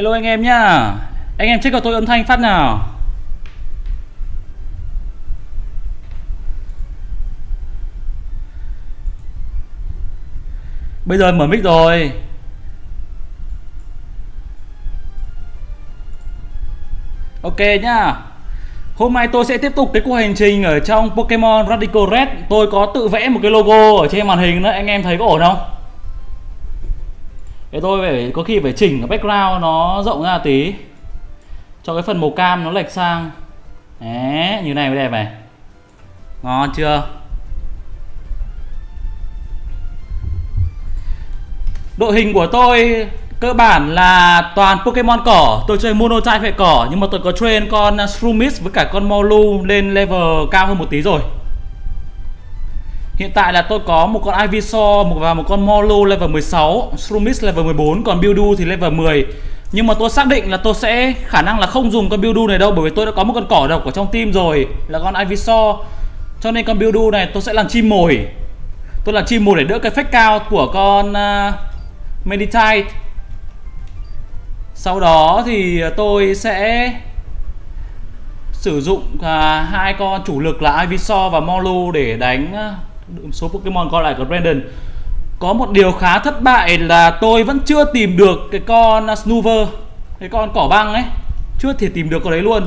Hello anh em nhá. Anh em check cho tôi âm thanh phát nào. Bây giờ mở mic rồi. Ok nhá. Hôm nay tôi sẽ tiếp tục cái cuộc hành trình ở trong Pokemon Radical Red. Tôi có tự vẽ một cái logo ở trên màn hình đó. Anh em thấy có ổn không? Thế tôi phải có khi phải chỉnh cái background nó rộng ra tí. Cho cái phần màu cam nó lệch sang. Đấy, như này mới đẹp này. Ngon chưa? Đội hình của tôi cơ bản là toàn Pokemon cỏ. Tôi chơi mono type hệ cỏ Nhưng mà tôi có train con Shroomish với cả con Molu lên level cao hơn một tí rồi. Hiện tại là tôi có một con Ivysaur và một con molo level 16 Shroomis level 14 Còn Buildu thì level 10 Nhưng mà tôi xác định là tôi sẽ khả năng là không dùng con Buildu này đâu Bởi vì tôi đã có một con cỏ độc ở trong team rồi Là con Ivysaur Cho nên con Buildu này tôi sẽ làm chim mồi. Tôi làm chim mồi để đỡ cái fake cao của con uh, Meditite. Sau đó thì tôi sẽ sử dụng uh, hai con chủ lực là Ivysaur và molo để đánh uh, số Pokemon còn lại của Brandon. Có một điều khá thất bại là tôi vẫn chưa tìm được cái con Snoover Cái con cỏ băng ấy. Chưa thể tìm được con đấy luôn.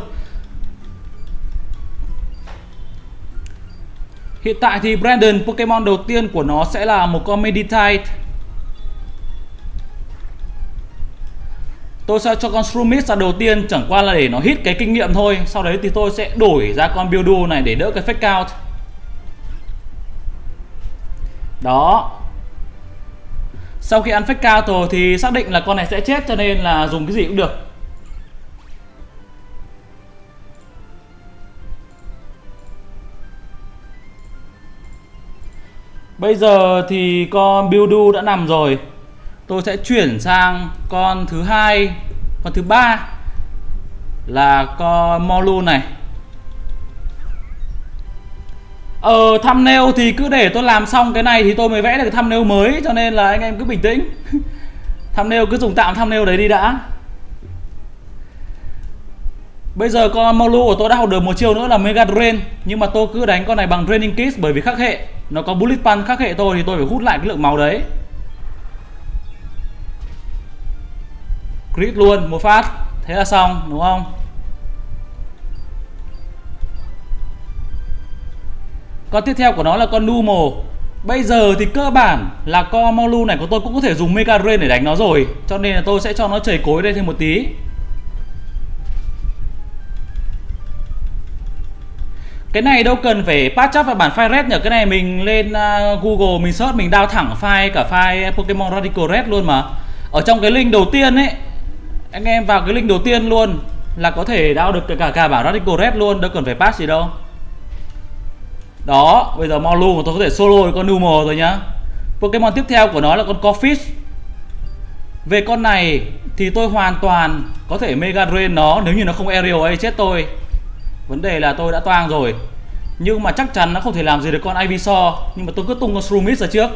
Hiện tại thì Brandon, Pokemon đầu tiên của nó sẽ là một con Meditite Tôi sẽ cho con Shroomish ra đầu tiên, chẳng qua là để nó hit cái kinh nghiệm thôi. Sau đấy thì tôi sẽ đổi ra con Buildu này để đỡ cái fake out. Đó. Sau khi ăn fake cao rồi thì xác định là con này sẽ chết cho nên là dùng cái gì cũng được. Bây giờ thì con Buildu đã nằm rồi. Tôi sẽ chuyển sang con thứ hai, con thứ ba là con Molu này. Ờ thumbnail thì cứ để tôi làm xong cái này thì tôi mới vẽ được cái thumbnail mới, cho nên là anh em cứ bình tĩnh. Thumbnail cứ dùng tạm thumbnail đấy đi đã. Bây giờ con Molu của tôi đã học được một chiêu nữa là Mega Drain, Nhưng mà tôi cứ đánh con này bằng Draining Kiss bởi vì khắc hệ. Nó có Bullet Punch khắc hệ tôi thì tôi phải hút lại cái lượng máu đấy. Crit luôn, một phát. Thế là xong, đúng không? Con tiếp theo của nó là con Numo. Bây giờ thì cơ bản là con Molu này của tôi cũng có thể dùng Mega Drain để đánh nó rồi. Cho nên là tôi sẽ cho nó chảy cối đây thêm một tí. Cái này đâu cần phải patch up vào bản file red nhỉ Cái này mình lên uh, Google mình search mình đao thẳng file cả file Pokemon Radical Red luôn mà. Ở trong cái link đầu tiên ấy anh em vào cái link đầu tiên luôn là có thể đao được cả cả bản Radical Red luôn đâu cần phải patch gì đâu đó, bây giờ Molu tôi có thể solo con Numo rồi nhá. Pokemon tiếp theo của nó là con Corfish về con này thì tôi hoàn toàn có thể Mega Drain nó nếu như nó không Aerial ấy, chết tôi. Vấn đề là tôi đã toang rồi. Nhưng mà chắc chắn nó không thể làm gì được con Ivysaur, nhưng mà tôi cứ tung con Shroomish ra trước.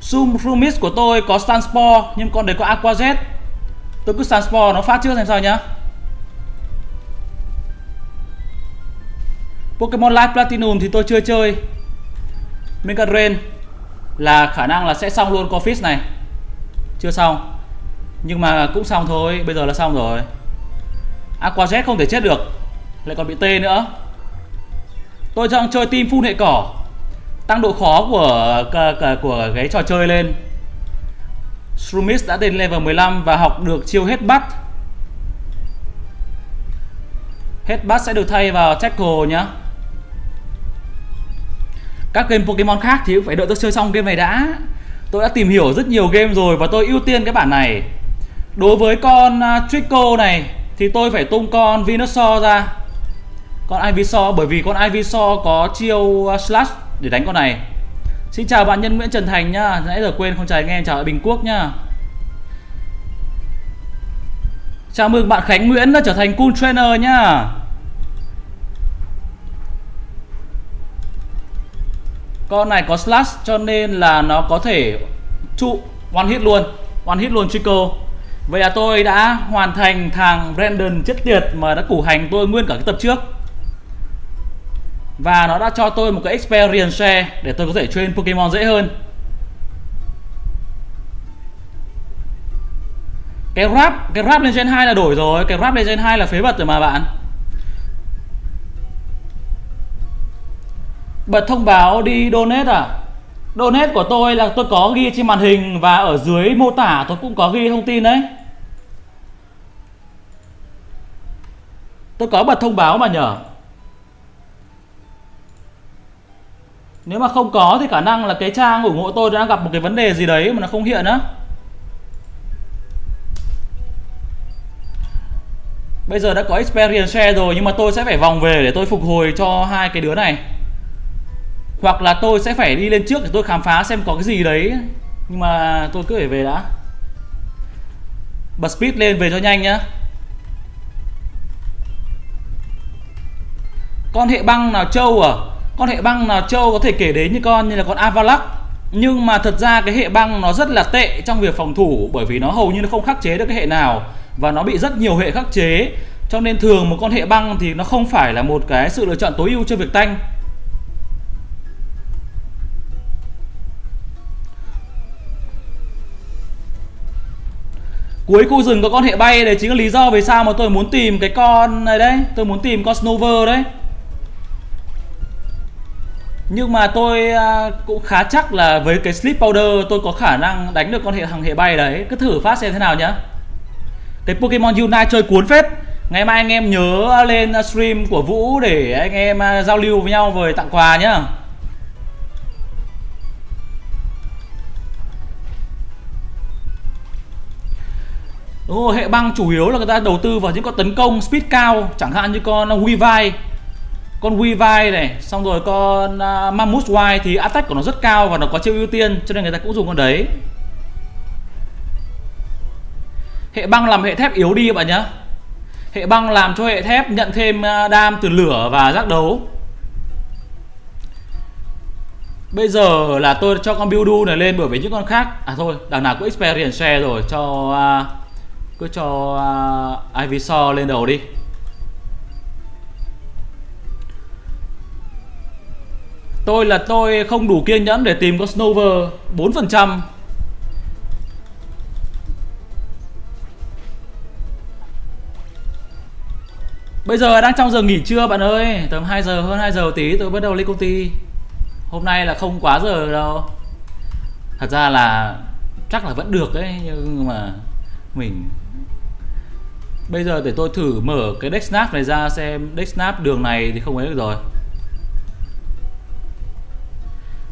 Shroomish của tôi có Sunspore nhưng con đấy có Aqua Jet Tôi cứ Sunspore nó phát trước xem sao nhá. Pokemon Live Platinum thì tôi chưa chơi. Mega Drain là khả năng là sẽ xong luôn Corfish này. Chưa xong. Nhưng mà cũng xong thôi, Bây giờ là xong rồi. Aqua Jet không thể chết được. Lại còn bị tê nữa. Tôi đang chơi team full hệ cỏ. Tăng độ khó của của cái trò chơi lên. Shroomis đã đến level 15 và học được chiêu hết bắt. Hết bắt sẽ được thay vào tackle nhá các game Pokemon khác thì cũng phải đợi tôi chơi xong game này đã. Tôi đã tìm hiểu rất nhiều game rồi và tôi ưu tiên cái bản này. Đối với con uh, Trico này thì tôi phải tung con Venusaur ra. Con Ivysaur bởi vì con Ivysaur có chiêu uh, slash để đánh con này. Xin chào bạn Nhân Nguyễn Trần Thành nhá. Nãy giờ quên không chào anh em chào Bình Quốc nhá. Chào mừng bạn Khánh Nguyễn đã trở thành cool trainer nhá. Con này có slash cho nên là nó có thể trụ one hit luôn One hit luôn Chico Vậy là tôi đã hoàn thành thằng Brandon chết tiệt mà đã củ hành tôi nguyên cả cái tập trước. Và nó đã cho tôi một cái experience share để tôi có thể train Pokemon dễ hơn. Cái rap, cái rap lên gen 2 là đổi rồi Cái rap lên gen 2 là phế vật rồi mà bạn. Bật thông báo đi donate à? Donate của tôi là tôi có ghi trên màn hình Và ở dưới mô tả tôi cũng có ghi thông tin đấy. Tôi có bật thông báo mà nhở? Nếu mà không có thì khả năng là cái trang ủng hộ tôi đang gặp một cái vấn đề gì đấy mà nó không hiện á. Bây giờ đã có experience share rồi nhưng mà tôi sẽ phải vòng về để tôi phục hồi cho hai cái đứa này. Hoặc là tôi sẽ phải đi lên trước để tôi khám phá xem có cái gì đấy. Nhưng mà tôi cứ phải về đã. Bật speed lên về cho nhanh nhá. Con hệ băng nào trâu à? Con hệ băng nào trâu có thể kể đến như con như là con Avalok Nhưng mà thật ra cái hệ băng nó rất là tệ trong việc phòng thủ, Bởi vì nó hầu như nó không khắc chế được cái hệ nào. Và nó bị rất nhiều hệ khắc chế. Cho nên thường một con hệ băng thì nó không phải là một cái sự lựa chọn tối ưu cho việc tanh. Cuối khu rừng có con hệ bay Đấy chính là lý do vì sao mà tôi muốn tìm cái con này đấy. Tôi muốn tìm con Snover đấy. Nhưng mà tôi à, cũng khá chắc là với cái slip Powder tôi có khả năng đánh được con hệ hàng hệ bay đấy. Cứ thử phát xem thế nào nhá. Cái Pokemon Unite chơi cuốn phết. Ngày mai anh em nhớ lên stream của Vũ để anh em à, giao lưu với nhau rồi tặng quà nhá. Đúng rồi, hệ băng chủ yếu là người ta đầu tư vào những con tấn công speed cao Chẳng hạn như con uh, Weavile con Weavile này xong rồi con uh, Mammoth White thì attack của nó rất cao và nó có chiêu ưu tiên cho nên người ta cũng dùng con đấy. Hệ băng làm hệ thép yếu đi bạn nhé hệ băng làm cho hệ thép nhận thêm uh, đam từ lửa và giác đấu. Bây giờ là tôi cho con Buildu này lên bởi vì những con khác À thôi, đằng nào cũng experience share rồi Cho uh, cứ cho à, uh, Ivysaur lên đầu đi. Tôi là tôi không đủ kiên nhẫn để tìm con Snover 4% Bây giờ đang trong giờ nghỉ trưa bạn ơi Tầm 2 giờ hơn 2 giờ tí tôi bắt đầu lên công ty. Hôm nay là không quá giờ đâu. Thật ra là chắc là vẫn được đấy Nhưng mà mình Bây giờ để tôi thử mở cái deck snap này ra xem deck snap đường này thì không ấy được rồi.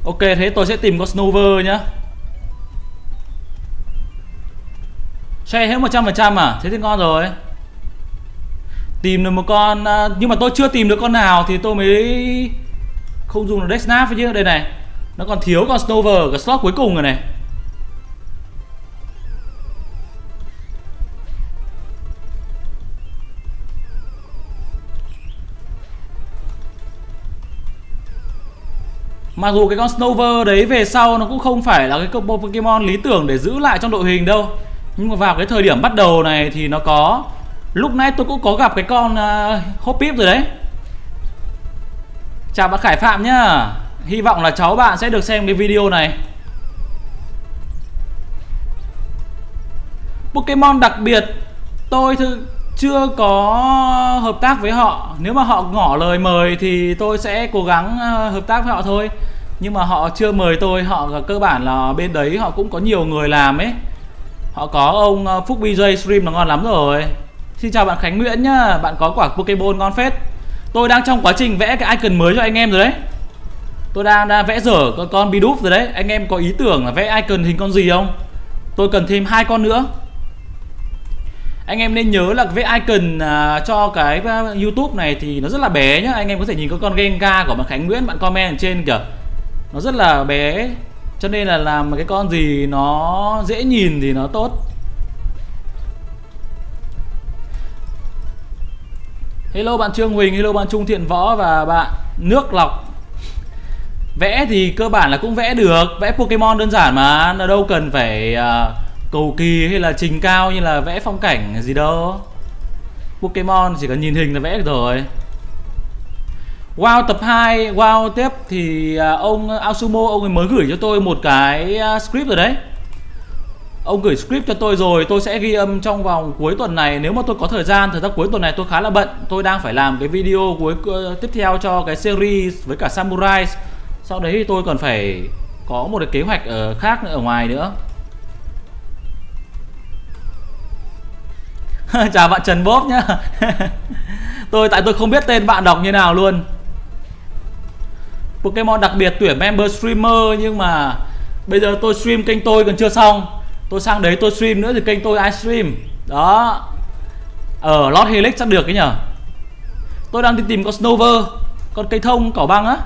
Ok, thế tôi sẽ tìm con Snover nhá. Share hết 100% à? Thế thì ngon rồi. Tìm được một con à, Nhưng mà tôi chưa tìm được con nào Thì tôi mới Không dùng được deck Snap chứ. Đây này, Nó còn thiếu con Snover Cái slot cuối cùng rồi này. Mặc dù cái con Snover đấy về sau nó cũng không phải là cái combo Pokemon lý tưởng để giữ lại trong đội hình đâu. Nhưng mà vào cái thời điểm bắt đầu này thì nó có Lúc nãy tôi cũng có gặp cái con uh, Hoppip rồi đấy. Chào bạn Khải Phạm nhá. Hy vọng là cháu bạn sẽ được xem cái video này. Pokemon đặc biệt Tôi thư chưa có hợp tác với họ. Nếu mà họ ngỏ lời mời thì tôi sẽ cố gắng à, hợp tác với họ thôi. Nhưng mà họ chưa mời tôi Họ cơ bản là bên đấy họ cũng có nhiều người làm ấy. Họ có ông ờ, Phúc BJ stream là ngon lắm rồi. Xin chào bạn Khánh Nguyễn nhá Bạn có quả Pokemon ngon phết. Tôi đang trong quá trình vẽ cái icon mới cho anh em rồi đấy. Tôi đang, đang vẽ dở con con Bidoof rồi đấy. Anh em có ý tưởng là vẽ icon hình con gì không? Tôi cần thêm hai con nữa. Anh em nên nhớ là vẽ icon uh, cho cái uh, YouTube này thì nó rất là bé nhá. Anh em có thể nhìn có con Gengar của bạn Khánh Nguyễn bạn comment ở trên kìa nó rất là bé cho nên là làm cái con gì nó dễ nhìn thì nó tốt. Hello bạn Trương Huỳnh, hello bạn Trung Thiện Võ và bạn Nước Lọc. Vẽ thì cơ bản là cũng vẽ được Vẽ Pokemon đơn giản mà Nó đâu cần phải uh, cầu kỳ hay là trình cao như là vẽ phong cảnh gì đâu. Pokemon chỉ cần nhìn hình là vẽ được rồi. Wow, tập 2 Wow, tiếp thì à, ông Asumo, ông ấy mới gửi cho tôi một cái à, script rồi đấy. Ông gửi script cho tôi rồi, Tôi sẽ ghi âm trong vòng cuối tuần này. Nếu mà tôi có thời gian Thời gian cuối tuần này tôi khá là bận. Tôi đang phải làm cái video cuối ờ, tiếp theo cho cái series Với cả Samurai Sau đấy thì tôi còn phải Có một cái kế hoạch ở khác nữa, ở ngoài nữa. Chào bạn Trần Bốp nhá. Tôi, tại tôi không biết tên bạn đọc như nào luôn. Pokemon đặc biệt, tuyển member streamer, Nhưng mà Bây giờ tôi stream kênh tôi còn chưa xong. Tôi sang đấy tôi stream nữa thì kênh tôi ai stream? Đó. Ở Lord Helix chắc được cái nhở? Tôi đang đi tìm con Snover, Con cây thông, cỏ băng á.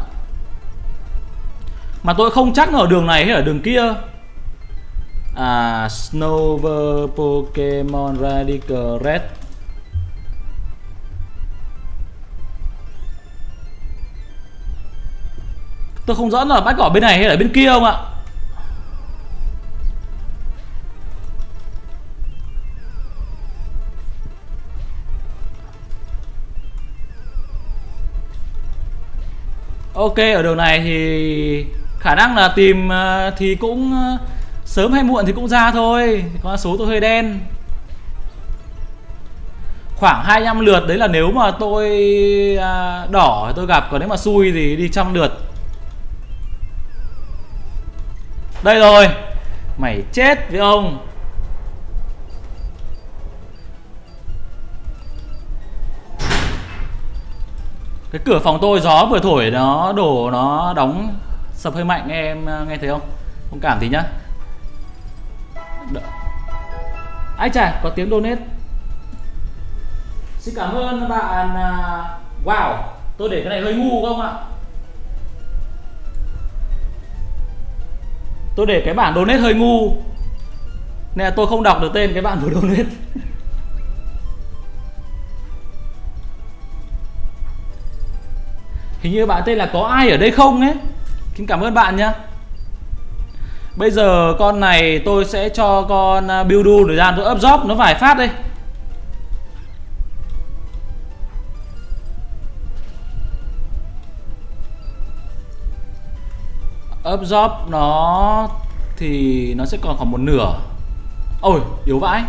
Mà tôi không chắc nó ở đường này hay ở đường kia. À Snover Pokemon Radical Red. Tôi không rõ là bắt cỏ bên này hay là bên kia không ạ. Ok, ở đường này thì khả năng là tìm ờ, thì cũng ờ, sớm hay muộn thì cũng ra thôi. Con số tôi hơi đen. Khoảng 25 lượt, đấy là nếu mà tôi à, đỏ tôi gặp, còn nếu mà xui thì đi trăm lượt. Đây rồi. Mày chết với ông. Cái cửa phòng tôi, gió vừa thổi nó, đổ nó đóng sập hơi mạnh em, nghe thấy không? Không cảm gì nhá. Ai chà có tiếng donate. Xin cảm ơn bạn à, wow, tôi để cái này hơi ngu không ạ? Tôi để cái bản donate hơi ngu. Nên là tôi không đọc được tên cái bạn vừa donate. Hình như bạn tên là có ai ở đây không ấy? Xin cảm ơn bạn nhé Bây giờ con này tôi sẽ cho con Buildu thời gian tôi up job. Nó vài phát đây. Up nó thì nó sẽ còn khoảng một nửa. Ôi, yếu vãi.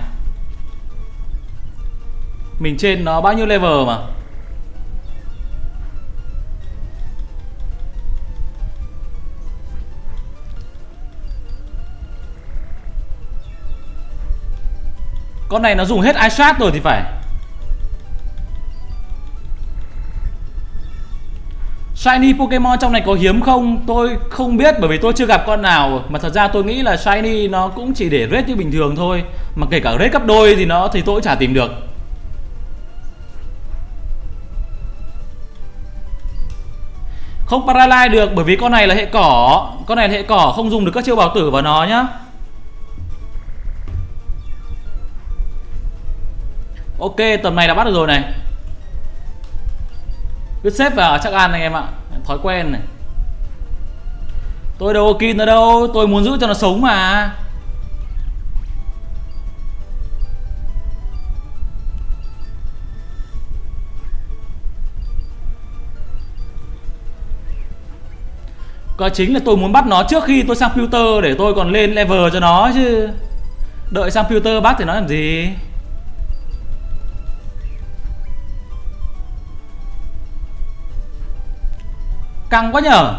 Mình trên nó bao nhiêu level mà? Con này nó dùng hết eyeshot rồi thì phải. Shiny Pokemon trong này có hiếm không? Tôi không biết, bởi vì tôi chưa gặp con nào. Mà thật ra tôi nghĩ là Shiny nó cũng chỉ để rate như bình thường thôi. Mà kể cả rate cấp đôi thì nó thì tôi cũng chả tìm được. Không paralyze được, bởi vì con này là hệ cỏ. Con này là hệ cỏ, không dùng được các chiêu bảo tử vào nó nhá. Ok, tầm này đã bắt được rồi này. Cứ xếp vào, chắc ăn anh em ạ. Thói quen này. Tôi đâu có kin nó đâu, Tôi muốn giữ cho nó sống mà. Cái chính là tôi muốn bắt nó trước khi tôi sang filter để tôi còn lên level cho nó chứ. Đợi sang filter bắt thì nó làm gì? Căng quá nhở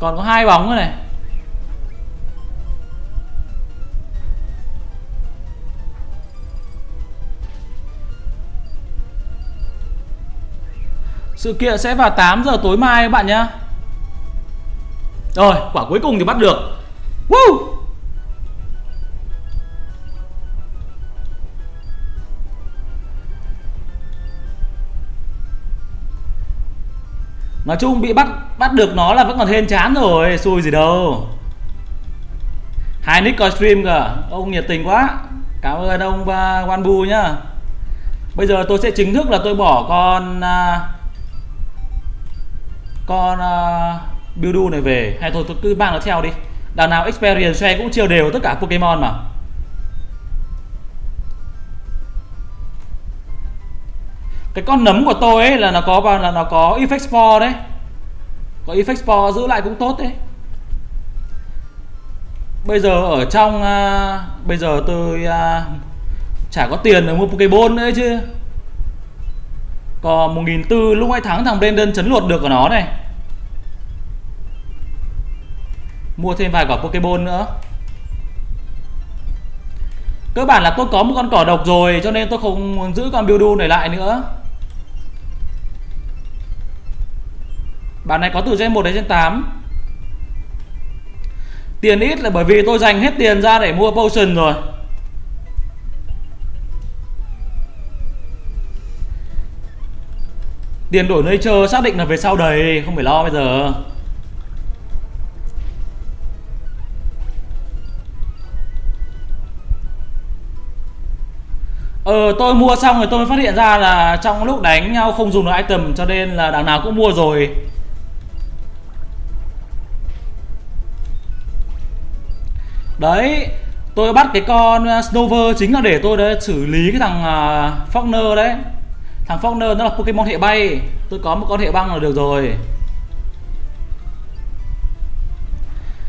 Còn có hai bóng nữa này. Sự kiện sẽ vào 8 giờ tối mai các bạn nhé Rồi, quả cuối cùng thì bắt được. Woo! Nói chung bị bắt bắt được nó là vẫn còn hên chán rồi Xui gì đâu. Hai nick coi stream cả Ông nhiệt tình quá. Cảm ơn ông Wanbu nhá. Bây giờ tôi sẽ chính thức là tôi bỏ con uh, Con à, uh, Buildu này về. Hay thôi tôi cứ mang nó theo đi. Đằng nào experience share cũng chia đều tất cả Pokemon mà. Cái con nấm của tôi ấy là nó có là nó có effect spore đấy. Có effect spore giữ lại cũng tốt đấy. Bây giờ ở trong uh, bây giờ tôi uh, chả có tiền để mua pokeball nữa chứ. Còn một nghìn tư lúc ấy thắng thằng Brandon chấn luột được của nó này. Mua thêm vài quả pokeball nữa. Cơ bản là tôi có một con cỏ độc rồi cho nên tôi không giữ con Buildu này lại nữa. Bản này có từ gen 1 đến gen 8 Tiền ít là bởi vì tôi dành hết tiền ra để mua potion rồi. Tiền đổi nơi chờ xác định là về sau đầy, Không phải lo bây giờ. Ờ tôi mua xong rồi tôi mới phát hiện ra là trong lúc đánh nhau không dùng được item, cho nên là đằng nào cũng mua rồi. Đấy Tôi bắt cái con ờ, Snover chính là để tôi đấy xử lý cái thằng uh, Faulkner đấy. Thằng Faulkner nó là Pokemon hệ bay. Tôi có một con hệ băng là được rồi.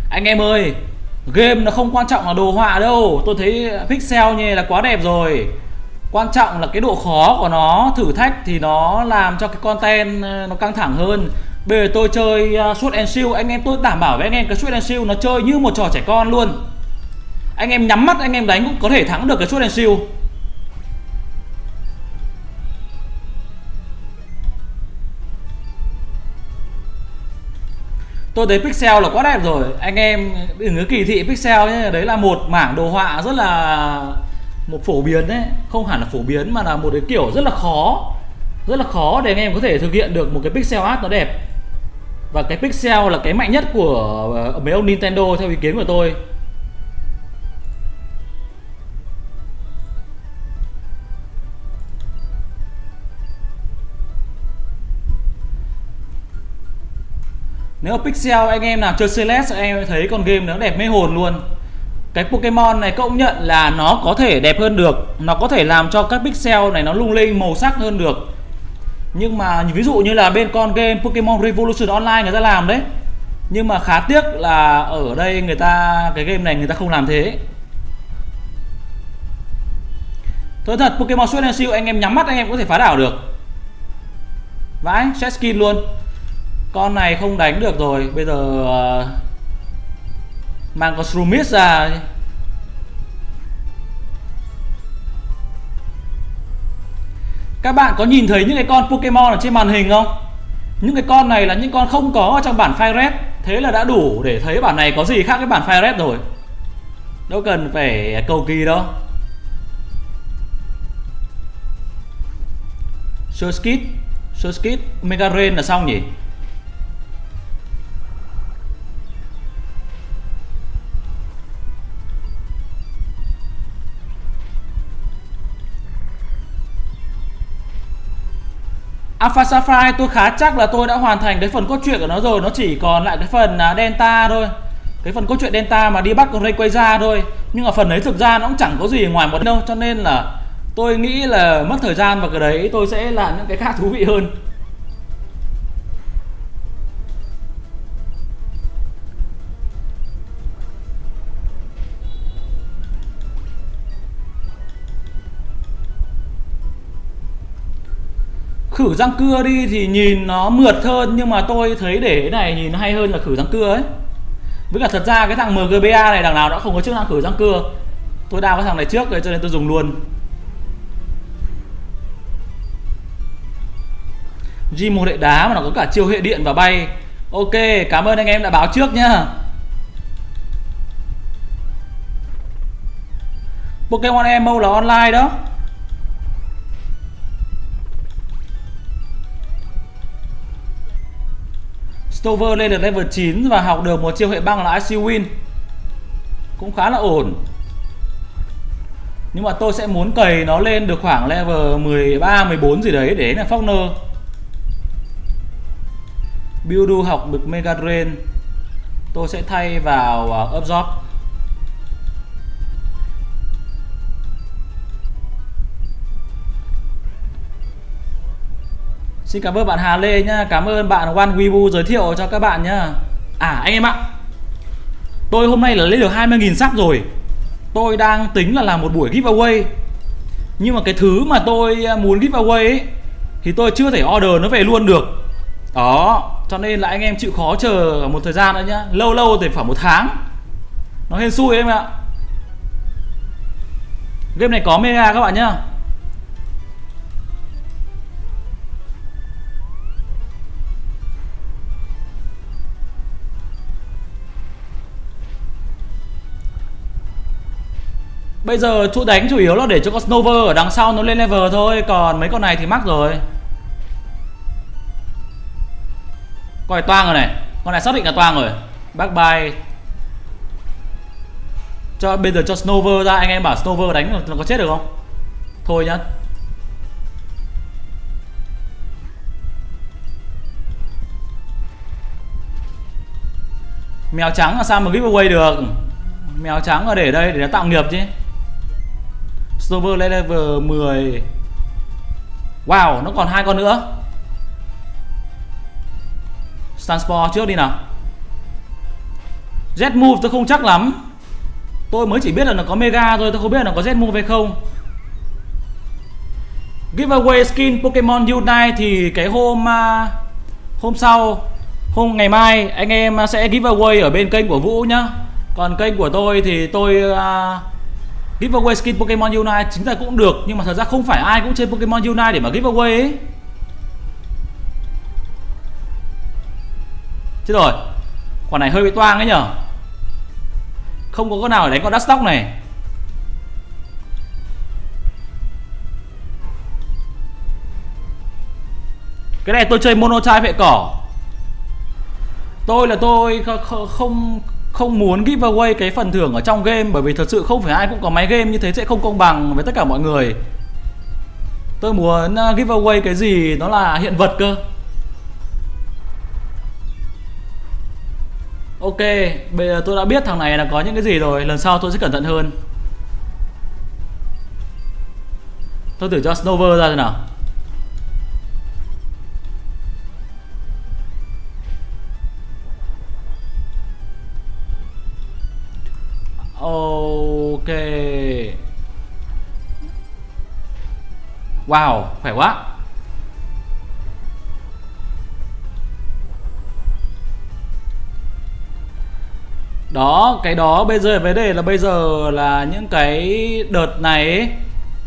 Anh em ơi Game nó không quan trọng là đồ họa đâu. Tôi thấy pixel như là quá đẹp rồi. Quan trọng là cái độ khó của nó Thử thách thì nó làm cho cái content ờ, nó căng thẳng hơn. Bây giờ tôi chơi uh, Sword and Shield Anh em tôi đảm bảo với anh em cái Sword and Shield nó chơi như một trò trẻ con luôn anh em nhắm mắt, anh em đánh cũng có thể thắng được cái chốt đèn siêu. Tôi thấy pixel là quá đẹp rồi. Anh em đừng có kỳ thị pixel nhé. Đấy là một mảng đồ họa rất là, một phổ biến đấy. Không hẳn là phổ biến mà là một cái kiểu rất là khó. Rất là khó để anh em có thể thực hiện được một cái pixel art nó đẹp. Và cái pixel là cái mạnh nhất của ờ, mấy ông Nintendo theo ý kiến của tôi. Nếu pixel anh em nào chơi Celeste anh em thấy con game nó đẹp mê hồn luôn. Cái Pokemon này công nhận là nó có thể đẹp hơn được. Nó có thể làm cho các pixel này nó lung linh màu sắc hơn được. Nhưng mà ví dụ như là bên con game Pokemon Revolution Online người ta làm đấy. Nhưng mà khá tiếc là ở đây người ta Cái game này người ta không làm thế. Thôi thật Pokemon Sword and Shield anh em nhắm mắt anh em có thể phá đảo được. Vãi, set skin luôn con này không đánh được rồi. Bây giờ uh, mang con Shroomis ra các bạn có nhìn thấy những cái con Pokemon ở trên màn hình không? Những cái con này là những con không có trong bản Fire Red. Thế là đã đủ để thấy bản này có gì khác với bản Fire Red rồi. Đâu cần phải cầu kỳ đâu. Surskit Surskit Mega Rain là xong nhỉ? Alpha Sapphire tôi khá chắc là tôi đã hoàn thành cái phần cốt truyện của nó rồi. Nó chỉ còn lại cái phần à, Delta thôi. Cái phần cốt truyện Delta mà đi bắt con Rayquaza quay ra thôi. Nhưng mà phần đấy thực ra nó cũng chẳng có gì ngoài một đâu. Cho nên là tôi nghĩ là mất thời gian vào cái đấy tôi sẽ làm những cái khác thú vị hơn. Khử răng cưa đi thì nhìn nó mượt hơn, nhưng mà tôi thấy để cái này nhìn nó hay hơn là khử răng cưa ấy. Với cả thật ra cái thằng MGBA này đằng nào đã không có chức năng khử răng cưa. Tôi đào cái thằng này trước rồi cho nên tôi dùng luôn. G một hệ đá mà nó có cả chiêu hệ điện và bay. Ok, cảm ơn anh em đã báo trước nhá. Pokemon Emo là online đó. Stover lên được level 9 và học được một chiêu hệ băng là IC Win. Cũng khá là ổn. Nhưng mà tôi sẽ muốn cày nó lên được khoảng level 13, 14 gì đấy để là Faulkner. Buildu học được Mega Drain. Tôi sẽ thay vào à, uh, absorb Xin cảm ơn bạn Hà Lê nhá. Cảm ơn bạn One Weibo giới thiệu cho các bạn nhá. À anh em ạ. Tôi hôm nay là lấy được 20.000 sắp rồi. Tôi đang tính là làm một buổi giveaway. Nhưng mà cái thứ mà tôi à, muốn giveaway ấy, Thì tôi chưa thể order nó về luôn được. Đó, Cho nên là anh em chịu khó chờ một thời gian nữa nhá. Lâu lâu thì phải một tháng. Nó hên xui em ạ. Game này có mega các bạn nhá. Bây giờ chỗ đánh chủ yếu là để cho con Snover ở đằng sau nó lên level thôi, Còn mấy con này thì mắc rồi. Con này toang rồi này, Con này xác định là toang rồi. Back by cho, Bây giờ cho Snover ra, Anh em bảo Snover đánh nó có chết được không? Thôi nhá. Mèo trắng là sao mà giveaway được? Mèo trắng là để đây, để nó tạo nghiệp chứ. Server lên level 10 Wow nó còn hai con nữa. Stanspore trước đi nào. Z move tôi không chắc lắm. Tôi mới chỉ biết là nó có Mega thôi Tôi không biết là nó có Z move hay không. Giveaway skin Pokemon Unite Thì cái hôm à, Hôm sau Hôm ngày mai anh em sẽ giveaway ở bên kênh của Vũ nhá. Còn kênh của tôi thì tôi uh, giveaway skin Pokemon Unite chính là cũng được, nhưng mà thật ra không phải ai cũng chơi Pokemon Unite để mà giveaway ấy. Chết rồi. Quả này hơi bị toang ấy nhở? Không có con nào để đánh con Dustock này. Cái này tôi chơi mono chai vệ cỏ. Tôi là tôi không không muốn giveaway cái phần thưởng ở trong game, bởi vì thật sự không phải ai cũng có máy game như thế sẽ không công bằng với tất cả mọi người. Tôi muốn uh, giveaway cái gì nó là hiện vật cơ. Ok, bây giờ tôi đã biết thằng này là có những cái gì rồi, lần sau tôi sẽ cẩn thận hơn. Tôi thử cho snowver ra thế nào. Wow, khỏe quá Đó, cái đó bây giờ vấn đề là bây giờ là những cái đợt này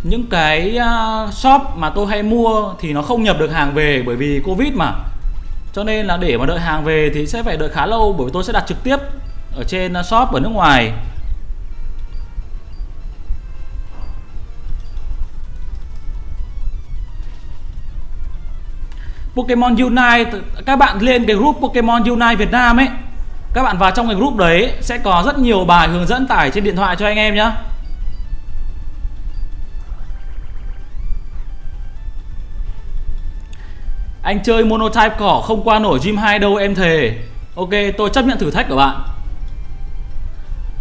những cái à, shop mà tôi hay mua thì nó không nhập được hàng về bởi vì Covid mà. Cho nên là để mà đợi hàng về thì sẽ phải đợi khá lâu bởi vì tôi sẽ đặt trực tiếp ở trên à, shop ở nước ngoài. Pokemon Unite các bạn lên cái group Pokemon Unite Việt Nam ấy. Các bạn vào trong cái group đấy sẽ có rất nhiều bài hướng dẫn tải trên điện thoại cho anh em nhé Anh chơi monotype cỏ không qua nổi gym 2 đâu em thề. Ok tôi chấp nhận thử thách của bạn.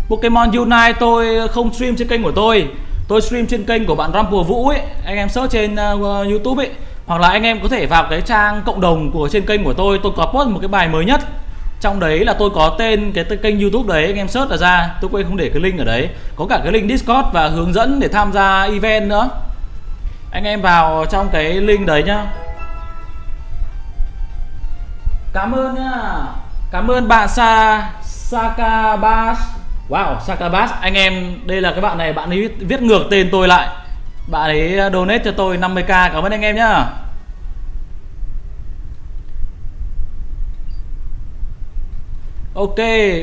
Pokemon Unite tôi không stream trên kênh của tôi. Tôi stream trên kênh của bạn Rumple Vũ ấy. Anh em search trên uh, Youtube ấy hoặc là anh em có thể vào cái trang cộng đồng của trên kênh của tôi tôi có post một cái bài mới nhất. Trong đấy là tôi có tên cái kênh youtube đấy, anh em search là ra. Tôi quên không để cái link ở đấy. Có cả cái link discord và hướng dẫn để tham gia event nữa. Anh em vào trong cái link đấy nhá. Cảm ơn nhá. Cảm ơn bạn sa sakabas wow sakabas anh em, đây là cái bạn này, bạn ấy viết ngược tên tôi lại bạn ấy ờ, donate cho tôi 50k cảm ơn anh em nhá. Ok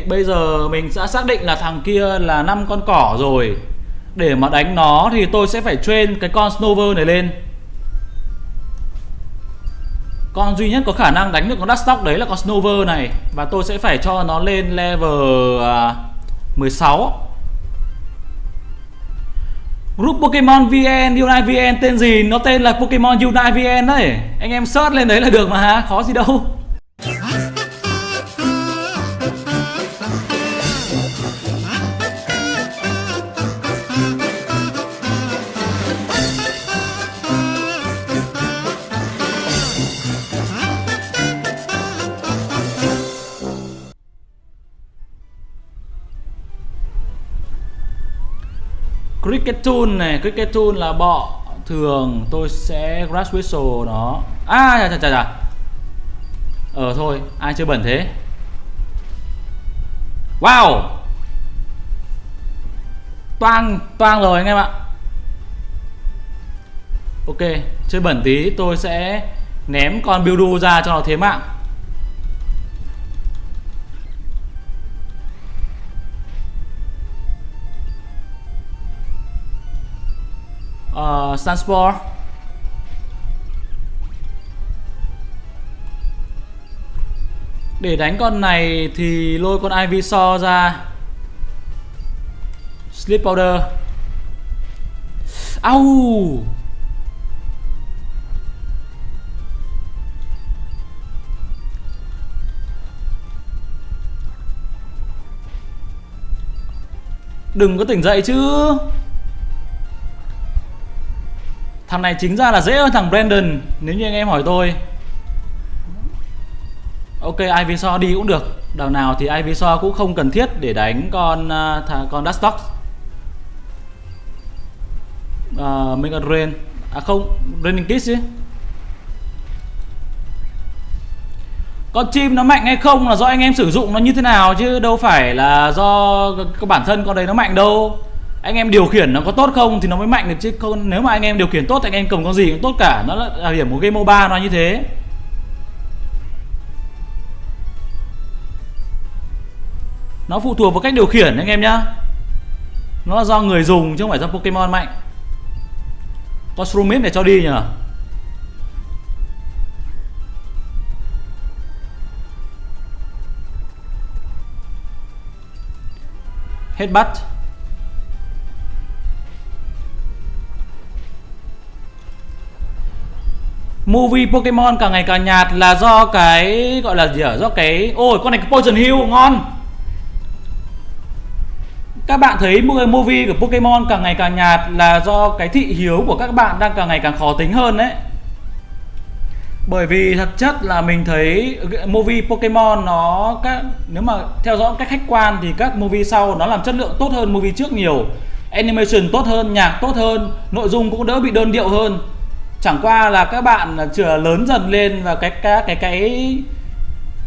bây giờ mình sẽ xác định là thằng kia là năm con cỏ rồi. Để mà đánh nó thì tôi sẽ phải train cái con Snover này lên. Con duy nhất có khả năng đánh được con Dustock đấy là con Snover này. Và tôi sẽ phải cho nó lên level à, uh, 16 Group Pokemon VN, Unite VN tên gì? Nó tên là Pokemon Unite VN đấy. Anh em search lên đấy là được mà Khó gì đâu. Cricket Tool này Cricket Tool là bọ, thường tôi sẽ Grass Whistle nó. À chà chà chà chà. Ờ thôi, ai chưa bẩn thế? Wow! Toang Toang rồi anh em ạ. Ok, Chơi bẩn tí, tôi sẽ Ném con Buildu ra cho nó thế mạng. Uh, Sunspore. Để đánh con này thì lôi con Ivysaur ra. Sleep Powder. Au! Đừng có tỉnh dậy chứ. Thằng này chính ra là dễ hơn thằng Brandon Nếu như anh em hỏi tôi. Ok Ivysaur đi cũng được. Đào nào thì Ivysaur cũng không cần thiết để đánh con uh, con Dustox uh, à, Mega Rain À không, Raining Kiss chứ. Con chim nó mạnh hay không là do anh em sử dụng nó như thế nào chứ đâu phải là do bản thân con đấy nó mạnh đâu anh em điều khiển nó có tốt không thì nó mới mạnh được chứ. Không, nếu mà anh em điều khiển tốt thì anh em cầm con gì cũng tốt cả. Nó là điểm của game MOBA nó như thế. Nó phụ thuộc vào cách điều khiển anh em nhá. Nó là do người dùng chứ không phải do Pokemon mạnh. Có Shroomis để cho đi nhỉ? Bắt movie Pokemon càng ngày càng nhạt là do cái, gọi là gì ở do cái, ôi, con này cái Poison Hill ngon. Các bạn thấy movie của Pokemon càng ngày càng nhạt là do cái thị hiếu của các bạn đang càng ngày càng khó tính hơn đấy. Bởi vì thật chất là mình thấy movie Pokemon nó các, nếu mà theo dõi cách khách quan thì các movie sau nó làm chất lượng tốt hơn movie trước nhiều. Animation tốt hơn, nhạc tốt hơn, nội dung cũng đỡ bị đơn điệu hơn chẳng qua là các bạn à, chưa lớn dần lên và cái cái cái cái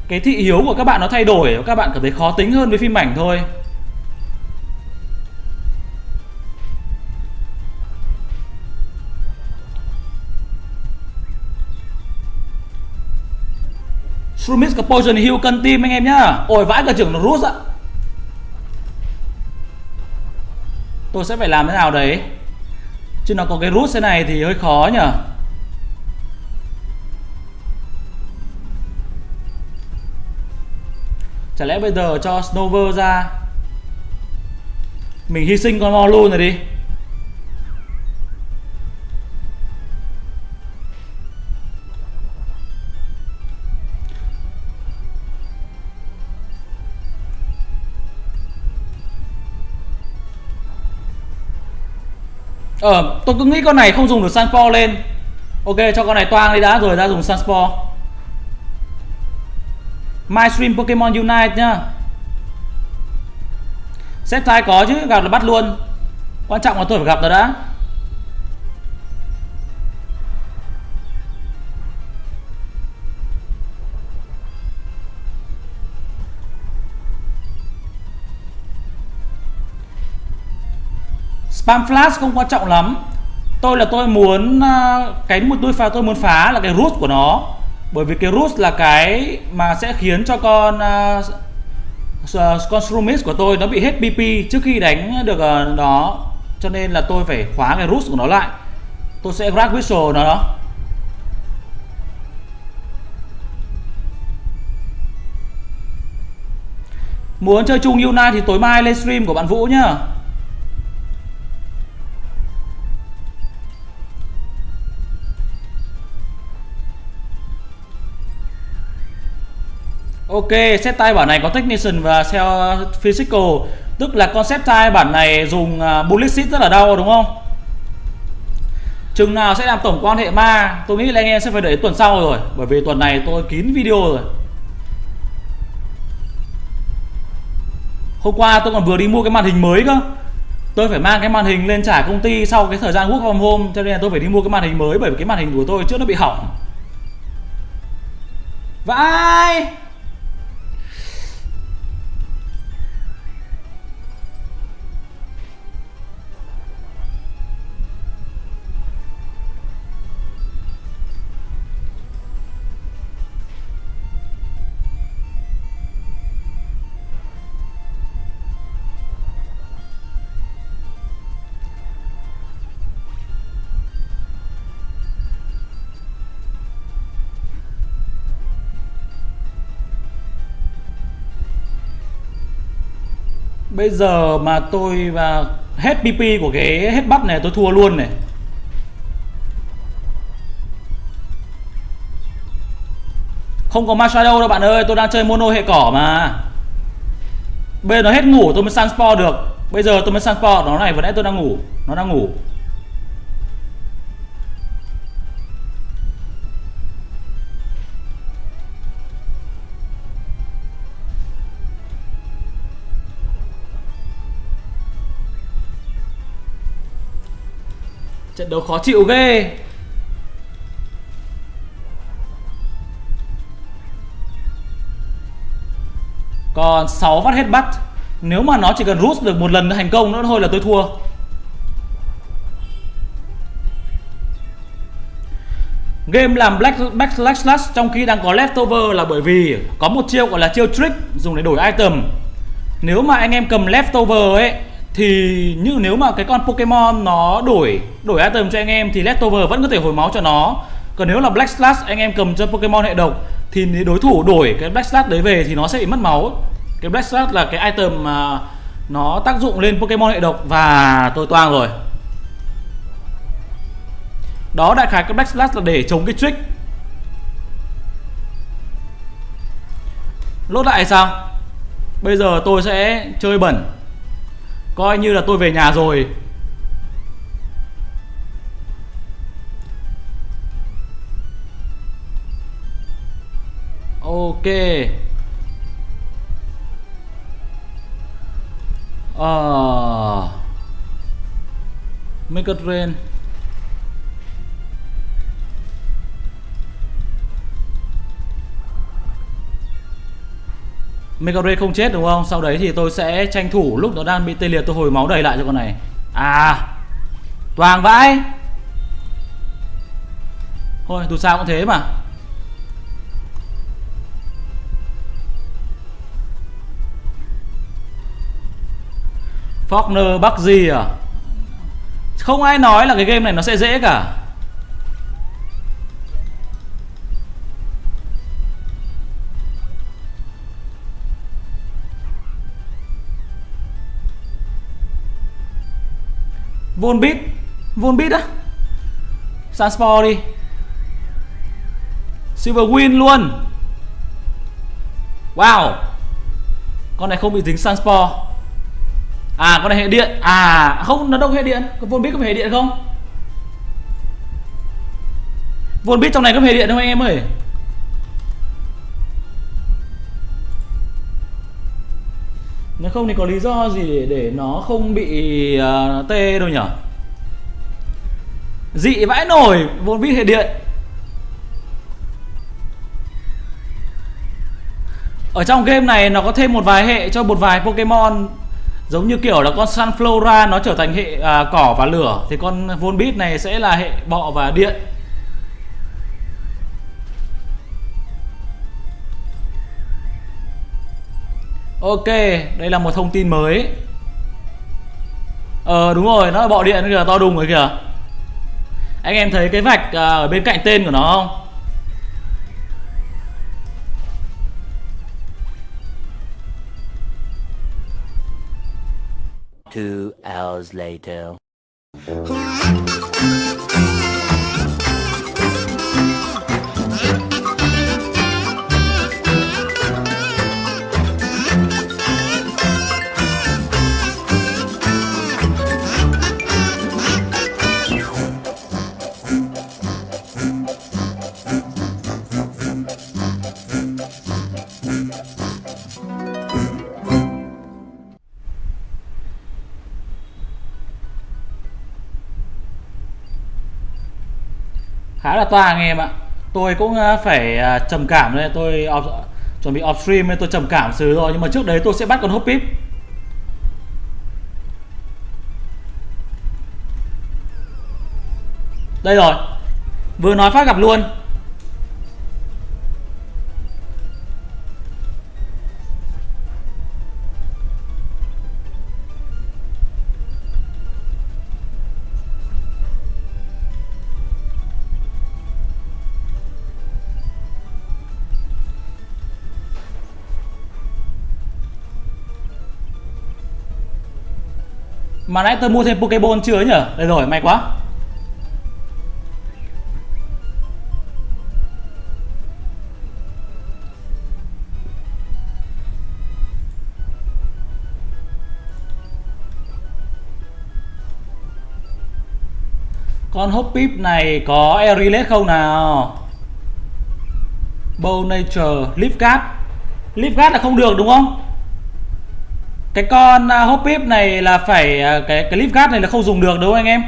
cái thị hiếu của các bạn nó thay đổi, các bạn cảm thấy khó tính hơn với phim ảnh thôi. Shroomis có Poison Hill cân tim anh em nhá. Ôi, vãi cả trưởng nó rút ạ. Tôi sẽ phải làm thế nào đấy? Chứ nó có cái rút thế này thì hơi khó nhở Chả lẽ bây giờ cho Snover ra? Mình hy sinh con mo luôn rồi đi. Ờ, tôi cứ nghĩ con này không dùng được Sunspore lên. Ok, cho con này toang đi đã rồi ra dùng Sunspore. My Stream Pokemon Unite nhá. Xếp thai có chứ, gặp là bắt luôn. Quan trọng là tôi phải gặp nó đã. Spam flash không quan trọng lắm. Tôi là tôi muốn à, cái một tôi phá tôi muốn phá là cái root của nó. Bởi vì cái root là cái mà sẽ khiến cho con uh, con Shroomis của tôi nó bị hết PP trước khi đánh được uh, nó. Cho nên là tôi phải khóa cái root của nó lại. Tôi sẽ grab whistle nó đó. Muốn chơi chung Yuna thì tối mai lên stream của bạn Vũ nhá. Ok, set tay bản này có Technician và Cell Physical. Tức là concept tay bản này dùng à, Bullet sheet rất là đau đúng không? Chừng nào sẽ làm tổng quan hệ ma Tôi nghĩ là anh em sẽ phải đợi tuần sau rồi. Bởi vì tuần này tôi kín video rồi. Hôm qua tôi còn vừa đi mua cái màn hình mới cơ. Tôi phải mang cái màn hình lên trả công ty sau cái thời gian work from home cho nên là tôi phải đi mua cái màn hình mới bởi vì cái màn hình của tôi trước nó bị hỏng. Vãi! Bây giờ mà tôi và hết PP của cái hết bắt này tôi thua luôn này. Không có Machado đâu bạn ơi, Tôi đang chơi mono hệ cỏ mà. Bây giờ nó hết ngủ tôi mới Sunspore được. Bây giờ tôi mới Sunspore Nó này vừa nãy tôi đang ngủ, Nó đang ngủ. Trận đấu khó chịu ghê. Còn 6 phát hết bắt. Nếu mà nó chỉ cần rút được một lần thành công nữa thôi là tôi thua. Game làm black backslash slash trong khi đang có leftover là bởi vì có một chiêu gọi là chiêu trick dùng để đổi item. Nếu mà anh em cầm leftover ấy thì như nếu mà cái con Pokemon nó đổi đổi item cho anh em thì leftover vẫn có thể hồi máu cho nó. Còn nếu là Black Slash anh em cầm cho Pokemon hệ độc thì nếu đối thủ đổi cái Black Slash đấy về thì nó sẽ bị mất máu. Cái Black Slash là cái item mà nó tác dụng lên Pokemon hệ độc và tôi toang rồi. Đó, đại khái cái Black Slash là để chống cái trick. Lốt lại sao? Bây giờ tôi sẽ chơi bẩn coi như là tôi về nhà rồi. Ok. Ờ make a rain Megare không chết đúng không? Sau đấy thì tôi sẽ tranh thủ lúc nó đang bị tê liệt tôi hồi máu đầy lại cho con này. À Toàn vãi. Thôi, dù sao cũng thế mà. Faulkner Bắc gì à? Không ai nói là cái game này nó sẽ dễ cả. Volbit Volbit á? Sanspor đi. Silver Win luôn. Wow. Con này không bị dính Sanspor À con này hệ điện. À không, nó đâu hệ điện. Con Volbit có phải hệ điện không? Volbit trong này có hệ điện không anh em ơi? Nếu không thì có lý do gì để, để nó không bị uh, tê đâu nhở? Dị vãi nổi vốn vít hệ điện. Ở trong game này nó có thêm một vài hệ cho một vài Pokemon. Giống như kiểu là con Sunflora nó trở thành hệ à, cỏ và lửa. Thì con Volbeat này sẽ là hệ bọ và điện. Ok, đây là một thông tin mới Ờ đúng rồi, nó là bọ điện kìa, to đùng rồi kìa Anh em thấy cái vạch à, ở bên cạnh tên của nó không? Two hours later. Khá là toa anh em ạ. Tôi cũng ờ, phải ờ, trầm cảm đây. Tôi off, chuẩn bị off stream nên tôi trầm cảm xứ rồi nhưng mà trước đấy tôi sẽ bắt con hop pip. Đây rồi. Vừa nói phát gặp luôn. Mà nãy tôi mua thêm Pokeball chưa nhỉ? Đây rồi, may quá. Con Hoppip này có Aerilet không nào? Bow Nature, Leafguard Leafguard là không được đúng không? Cái con hopip hop pip này là phải à, cái cái clip gas này là không dùng được đúng không anh em.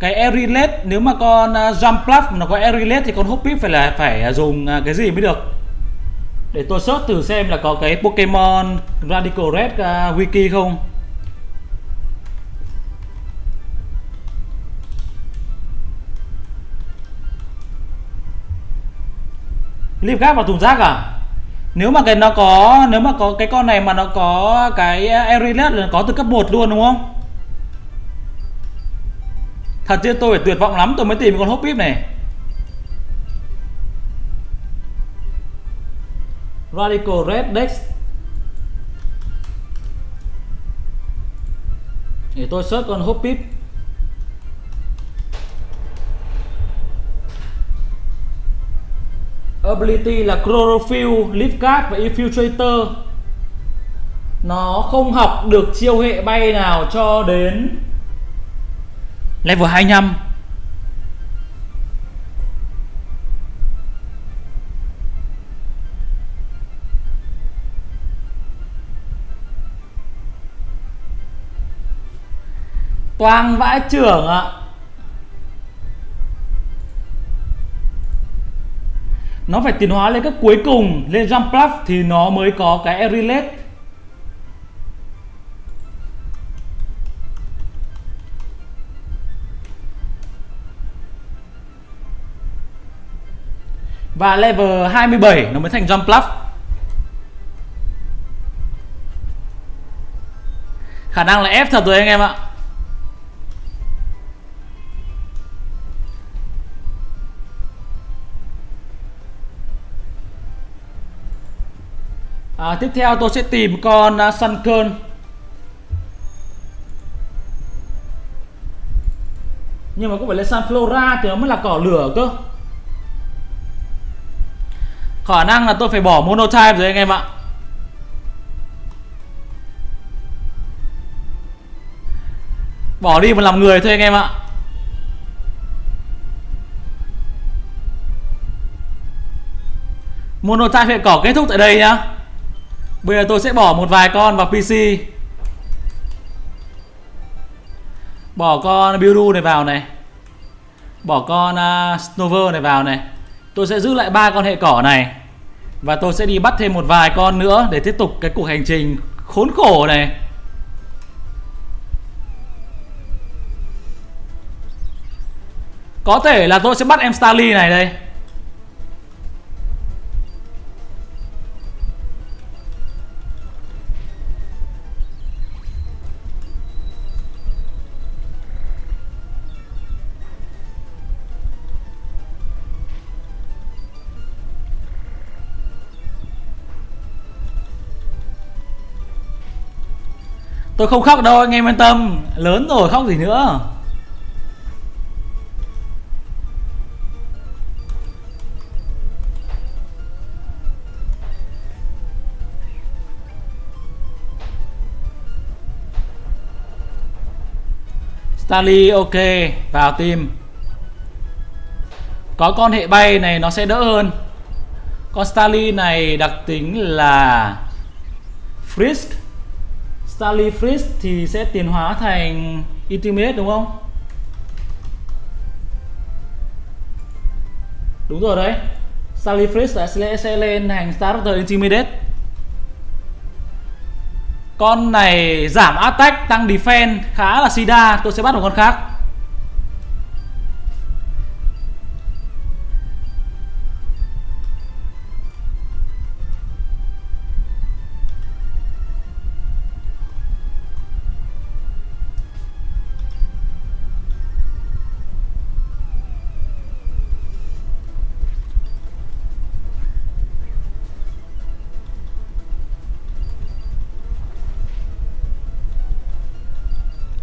Cái Erilet nếu mà con à, jump plus nó có Erilet thì con hop pip phải là phải à, dùng cái gì mới được? Để tôi search thử xem là có cái Pokemon Radical Red uh, wiki không. Leaf gap vào thùng rác à? Nếu mà cái nó có, nếu mà có cái con này mà nó có cái Erilet là có từ cấp 1 luôn, đúng không? Thật chứ tôi phải tuyệt vọng lắm, tôi mới tìm con hốp pip này. Radical Red Dex. Để tôi search con hốp pip. Ability là chlorophyll, leafguard và infiltrator. Nó không học được chiêu hệ bay nào cho đến level 25 Toang vãi trưởng ạ. Nó phải tiến hóa lên cấp cuối cùng. Lên jump plus thì nó mới có cái Erilet và level 27 nó mới thành jump plus khả năng là ép thật rồi anh em ạ. À, tiếp theo tôi sẽ tìm con à, uh, Sunkern nhưng mà cũng phải là Sunflora thì nó mới là cỏ lửa cơ? Khả năng là tôi phải bỏ monotype rồi anh em ạ. Bỏ đi một làm người thôi anh em ạ. Monotype hệ cỏ kết thúc tại đây nhá. Bây giờ tôi sẽ bỏ một vài con vào PC Bỏ con Buildu này vào này. Bỏ con uh, Snover này vào này. Tôi sẽ giữ lại ba con hệ cỏ này. Và tôi sẽ đi bắt thêm một vài con nữa Để tiếp tục cái cuộc hành trình khốn khổ này. Có thể là tôi sẽ bắt em Starly này đây. Tôi không khóc đâu, anh em yên tâm. Lớn rồi, khóc gì nữa. Starly ok, vào team. Có con hệ bay này nó sẽ đỡ hơn. Con Starly này đặc tính là Frisk. Starly thì sẽ tiến hóa thành Ultimate đúng không? Đúng rồi đấy. Starly Freeze sẽ, sẽ lên thành Starter Intimidate Con này giảm attack tăng defense khá là sida. Tôi sẽ bắt một con khác.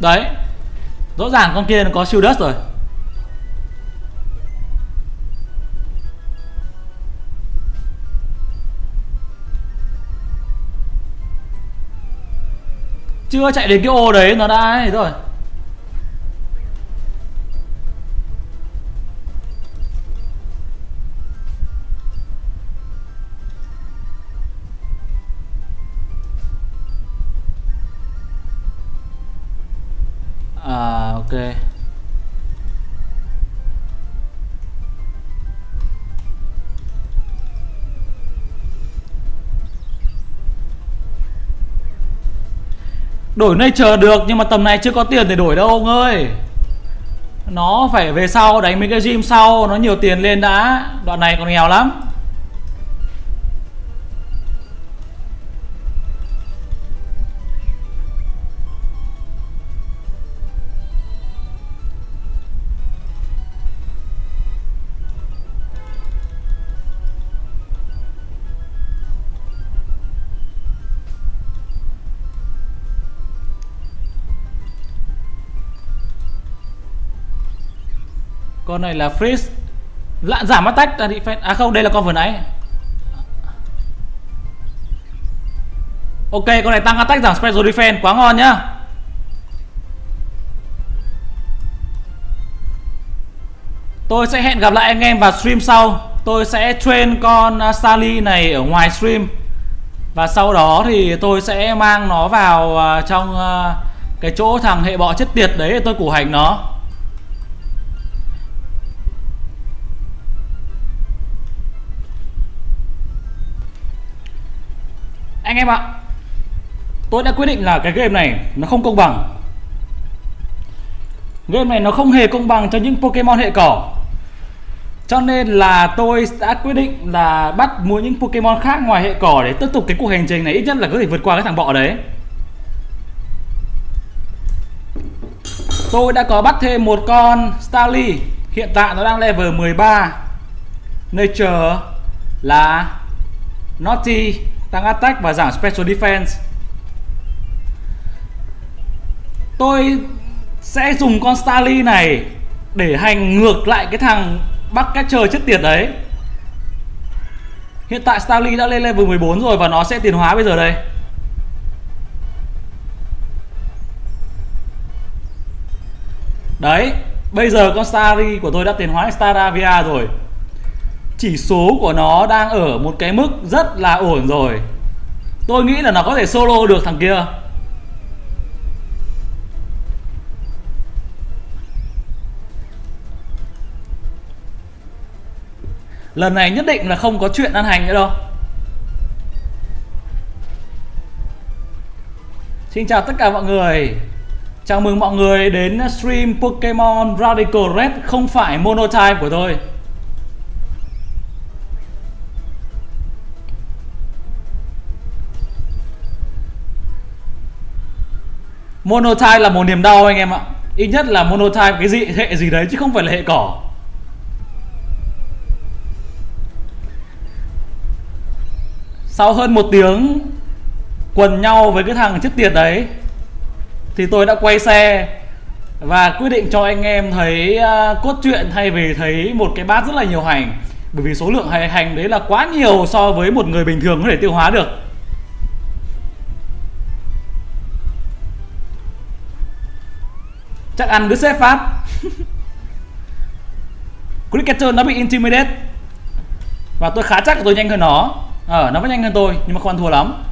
Đấy. Rõ ràng con kia nó có siêu đất rồi. Chưa chạy đến cái ô đấy nó đã ấy rồi. À ok. Đổi nay chờ được, nhưng mà tầm này chưa có tiền để đổi đâu, ông ơi. Nó phải về sau, đánh mấy cái gym sau, Nó nhiều tiền lên đã. Đoạn này còn nghèo lắm. Con này là freeze Lạ giảm attack là defense À không, đây là con vừa nãy. Ok, con này tăng attack giảm special defense quá ngon nhá. Tôi sẽ hẹn gặp lại anh em vào stream sau. Tôi sẽ train con à, sally này ở ngoài stream. Và sau đó thì tôi sẽ mang nó vào à, trong à, cái chỗ thằng hệ bọ chết tiệt đấy để tôi củ hành nó. Anh em ạ. Tôi đã quyết định là cái game này nó không công bằng. Game này nó không hề công bằng cho những Pokemon hệ cỏ. Cho nên là tôi đã quyết định là bắt mua những Pokemon khác ngoài hệ cỏ Để tiếp tục cái cuộc hành trình này. Ít nhất là có thể vượt qua cái thằng bọ đấy. Tôi đã có bắt thêm một con Starly. Hiện tại nó đang level 13 Nature là Naughty tăng attack và giảm special defense. Tôi sẽ dùng con Starly này để hành ngược lại cái thằng bắt cách trời chết tiệt đấy. Hiện tại Starly đã lên level 14 rồi và nó sẽ tiến hóa bây giờ đây. Đấy, Bây giờ con Starly của tôi đã tiến hóa Staravia rồi chỉ số của nó đang ở một cái mức rất là ổn rồi. Tôi nghĩ là nó có thể solo được thằng kia. Lần này nhất định là không có chuyện ăn hành nữa đâu. Xin chào tất cả mọi người. Chào mừng mọi người đến stream Pokemon Radical Red không phải monotype của tôi. Monotype là một niềm đau anh em ạ. Ít nhất là monotype cái gì hệ gì đấy chứ không phải là hệ cỏ. Sau hơn một tiếng quần nhau với cái thằng chết tiệt đấy thì tôi đã quay xe và quyết định cho anh em thấy uh, cốt truyện thay vì thấy một cái bát rất là nhiều hành. Bởi vì số lượng hành đấy là quá nhiều so với một người bình thường có thể tiêu hóa được. chắc ăn đứa sếp phát. Cricketer nó bị intimidate. Và tôi khá chắc là tôi nhanh hơn nó. Ờ à, nó vẫn nhanh hơn tôi nhưng mà không ăn thua lắm.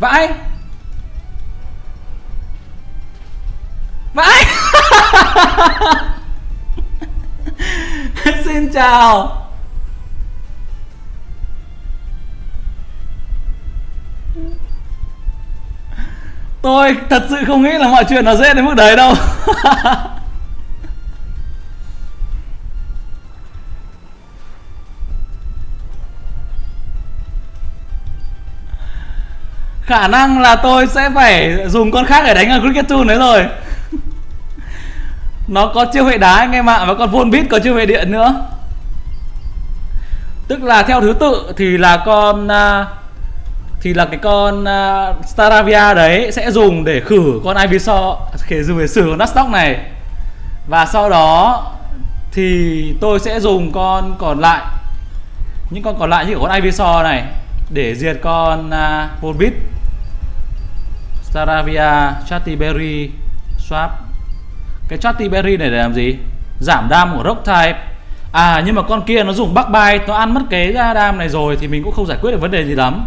Vãi. Vãi. Xin chào. Tôi thật sự không nghĩ là mọi chuyện nó dễ đến mức đấy đâu. Khả năng là tôi sẽ phải dùng con khác để đánh ở cricket tool đấy rồi. Nó có chiêu hệ đá anh em ạ và con volbeat có chiêu hệ điện nữa. Tức là theo thứ tự thì là con uh, thì là cái con uh, Staravia đấy sẽ dùng để khử con Ivysaur để dùng để xử con Nuzlocke này. Và sau đó thì tôi sẽ dùng con còn lại những con còn lại như con Ivysaur này để diệt con à, uh, Volbeat Staravia, Chattyberry, Swap. Cái Chattyberry này để làm gì? Giảm đam của Rock Type. À nhưng mà con kia nó dùng Bug Bite Nó ăn mất cái đam này rồi Thì mình cũng không giải quyết được vấn đề gì lắm.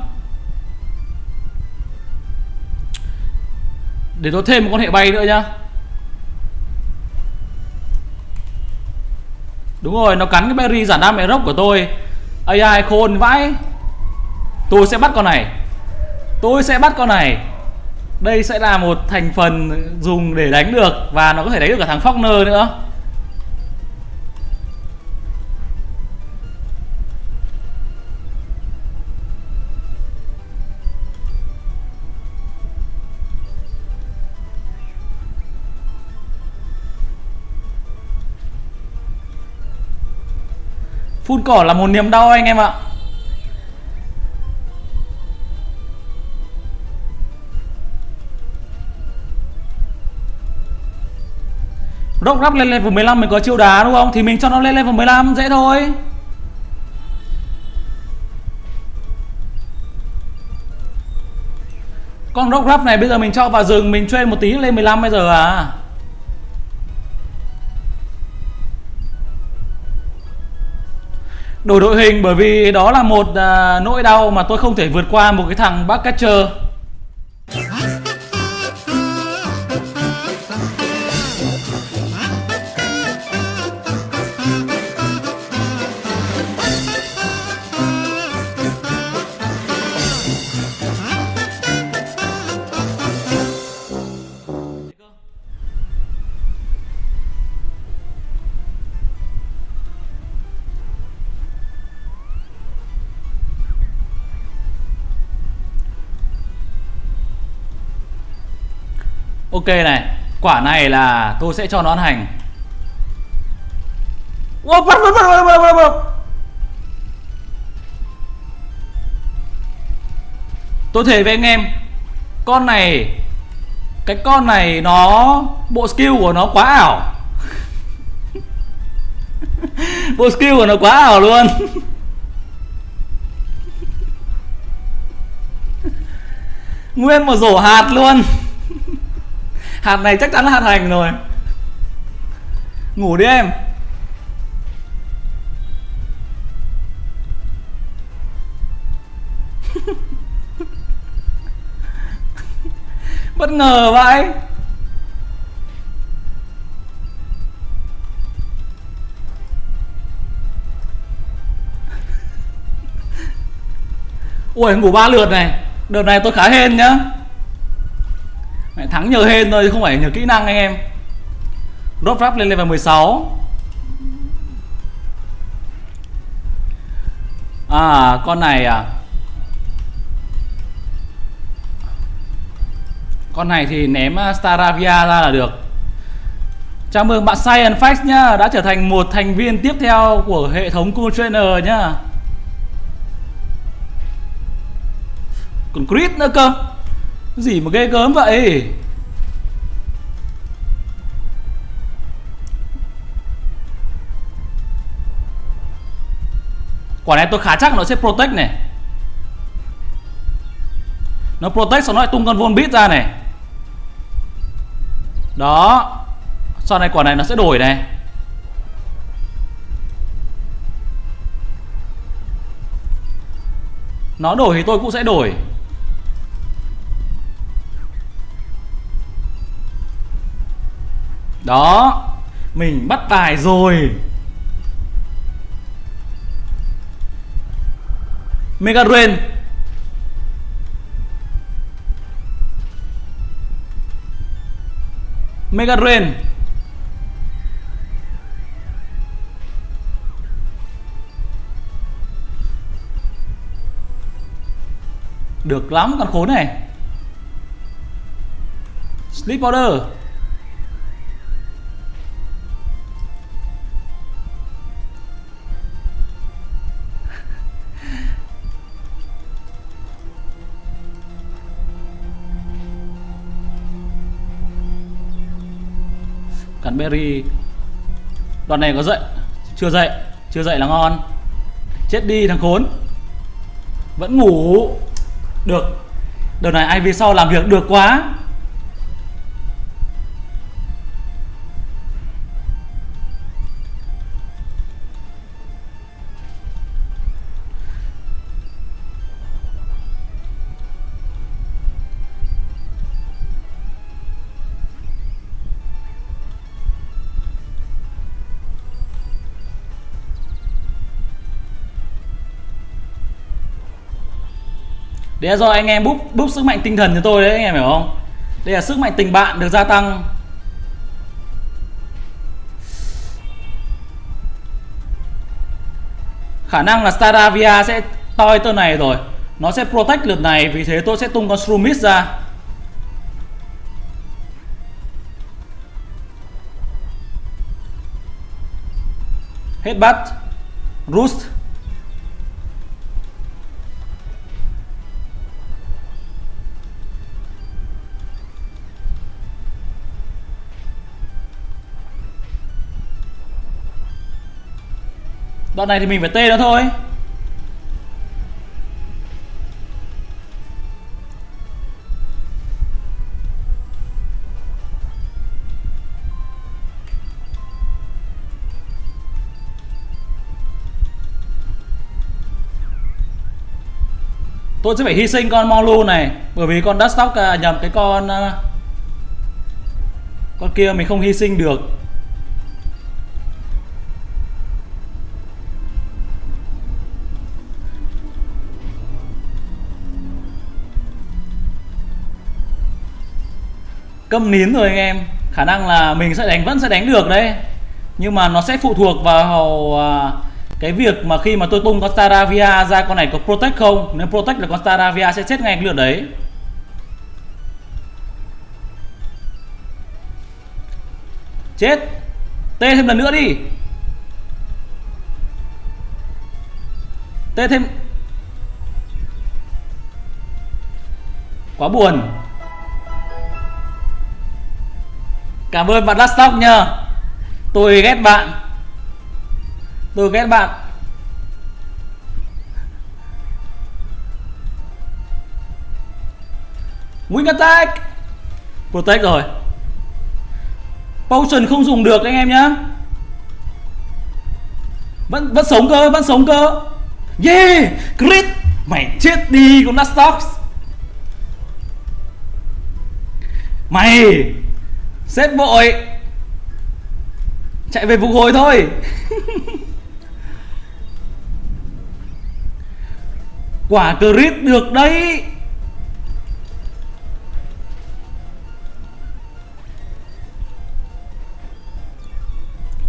Để tôi thêm một con hệ bay nữa nhá. Đúng rồi, nó cắn cái berry giả đam mẹ rốc của tôi. AI khôn vãi. Tôi sẽ bắt con này. Tôi sẽ bắt con này. Đây sẽ là một thành phần dùng để đánh được và nó có thể đánh được cả thằng Faulkner nữa. Phun cỏ là một niềm đau anh em ạ. Rock rắp lên level 15 mình có chiêu đá đúng không? Thì mình cho nó lên level 15 dễ thôi. Con Rock rắp này bây giờ mình cho vào rừng, Mình chơi một tí lên 15 bây giờ à. Đổi đội hình bởi vì đó là một à, nỗi đau mà tôi không thể vượt qua một cái thằng backcatcher Ok này Quả này là tôi sẽ cho nó ăn hành. Wow, bắt, bắt, bắt, bắt, bắt, bắt. Tôi thề với anh em Con này Cái con này nó Bộ skill của nó quá ảo. Bộ skill của nó quá ảo luôn. Nguyên một rổ hạt luôn hạt này chắc chắn là hạt hành rồi. Ngủ đi em. Bất ngờ vậy. Ui ngủ ba lượt này. Đợt này tôi khá hên nhá thắng nhờ hên thôi, không phải nhờ kỹ năng anh em. Drop rap lên level 16 À con này à? Con này thì ném à, Staravia ra là được. Chào mừng bạn Science Facts nhá, Đã trở thành một thành viên tiếp theo của hệ thống Cool Trainer nhá. Còn Chris nữa cơ gì mà ghê gớm vậy? Quả này tôi khá chắc nó sẽ protect này. Nó protect xong nó lại tung con Volbeat ra này. Đó. Sau này quả này nó sẽ đổi này. Nó đổi thì tôi cũng sẽ đổi. Đó, Mình bắt tài rồi. Mega Rain Mega Rain Được lắm con khốn này. Sleep order berry. Đoạn này có dậy. Chưa dậy. Chưa dậy là ngon. Chết đi thằng khốn. Vẫn ngủ. Được. Đợt này ai về sau làm việc được quá. Đấy do anh em búp búp sức mạnh tinh thần cho tôi đấy, anh em hiểu không? Đây là sức mạnh tình bạn được gia tăng. Khả năng là Staravia sẽ toi tơ này rồi. Nó sẽ protect lượt này, vì thế tôi sẽ tung con Shroomis ra. Hết bắt. Roost Đoạn này thì mình phải tê nó thôi. Tôi sẽ phải hy sinh con Molu này Bởi vì con Duststock à, nhầm cái con à, Con kia mình không hy sinh được. Câm nín rồi anh em. Khả năng là mình sẽ đánh, vẫn sẽ đánh được đấy. Nhưng mà nó sẽ phụ thuộc vào à, cái việc mà khi mà tôi tung con Staravia ra, con này có protect không? Nếu protect là con Staravia sẽ chết ngay cái lượt đấy. Chết. Tê thêm lần nữa đi. Tê thêm. Quá buồn. Cảm ơn bạn Laststock nha Tôi ghét bạn. Tôi ghét bạn. Wing attack Protect rồi. Potion không dùng được anh em nhá. Vẫn vẫn sống cơ, vẫn sống cơ. Yeah, crit. Mày chết đi con Laststock Mày. Sếp vội. Chạy về phục hồi thôi. Quả crit được đấy.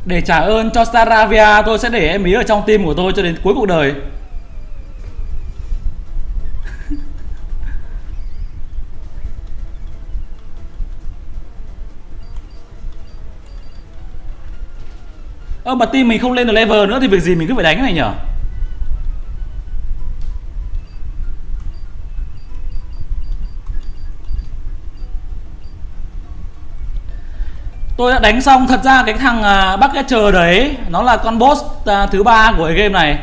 Để trả ơn cho Staravia tôi sẽ để em ý ở trong tim của tôi cho đến cuối cuộc đời Ơ mà team mình không lên được level nữa thì việc gì mình cứ phải đánh cái này nhở? Tôi đã đánh xong thật ra cái thằng à, uh, chờ đấy Nó là con boss uh, thứ ba của cái game này.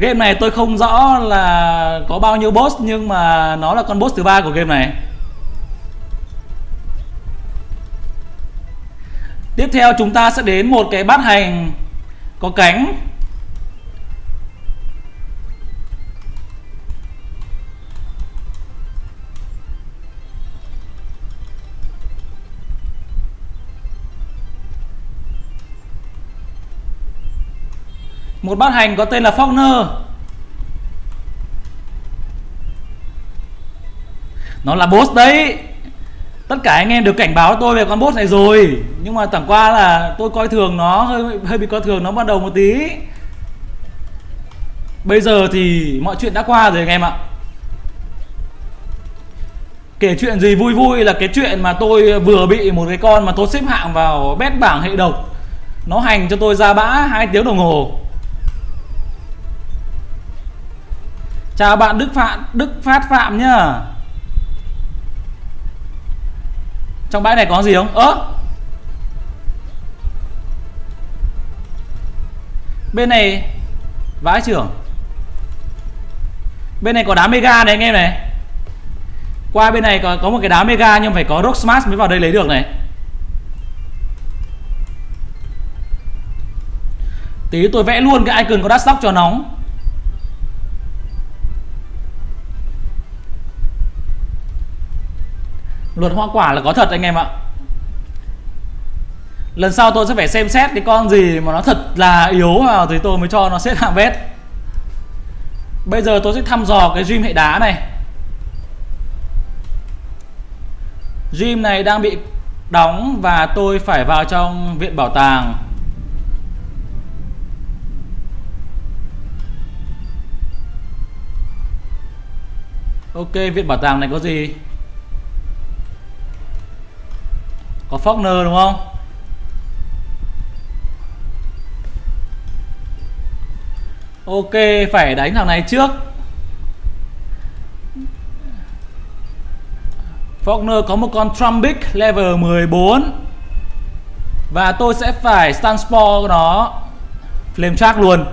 Game này tôi không rõ là có bao nhiêu boss Nhưng mà nó là con boss thứ ba của game này. Tiếp theo chúng ta sẽ đến một cái bát hành có cánh. Một bát hành có tên là Faulkner. Nó là boss đấy tất cả anh em được cảnh báo tôi về con bot này rồi. Nhưng mà chẳng qua là tôi coi thường nó, hơi hơi bị coi thường nó ban đầu một tí. Bây giờ thì mọi chuyện đã qua rồi anh em ạ. Kể chuyện gì vui vui là cái chuyện mà tôi vừa bị một cái con mà tôi xếp hạng vào bét bảng hệ độc. Nó hành cho tôi ra bã hai tiếng đồng hồ. Chào bạn đức phạm đức phát phạm nhá. Trong bãi này có gì không? Ớ bên này vãi trưởng. Bên này có đá mega này anh em này. Qua bên này có có một cái đá mega nhưng phải có rock smash mới vào đây lấy được này. Tí tôi vẽ luôn cái icon có đắt sóc cho nóng luật hoa quả là có thật anh em ạ. Lần sau tôi sẽ phải xem xét cái con gì mà nó thật là yếu vào thì tôi mới cho nó xếp hạng vết bây giờ tôi sẽ thăm dò cái gym hệ đá này. Gym này đang bị đóng và tôi phải vào trong viện bảo tàng. Ok, viện bảo tàng này có gì? Có Faulkner đúng không? Ok, phải đánh thằng này trước. Faulkner có một con Trumbic level 14 Và tôi sẽ phải stun spore nó. Flame track luôn.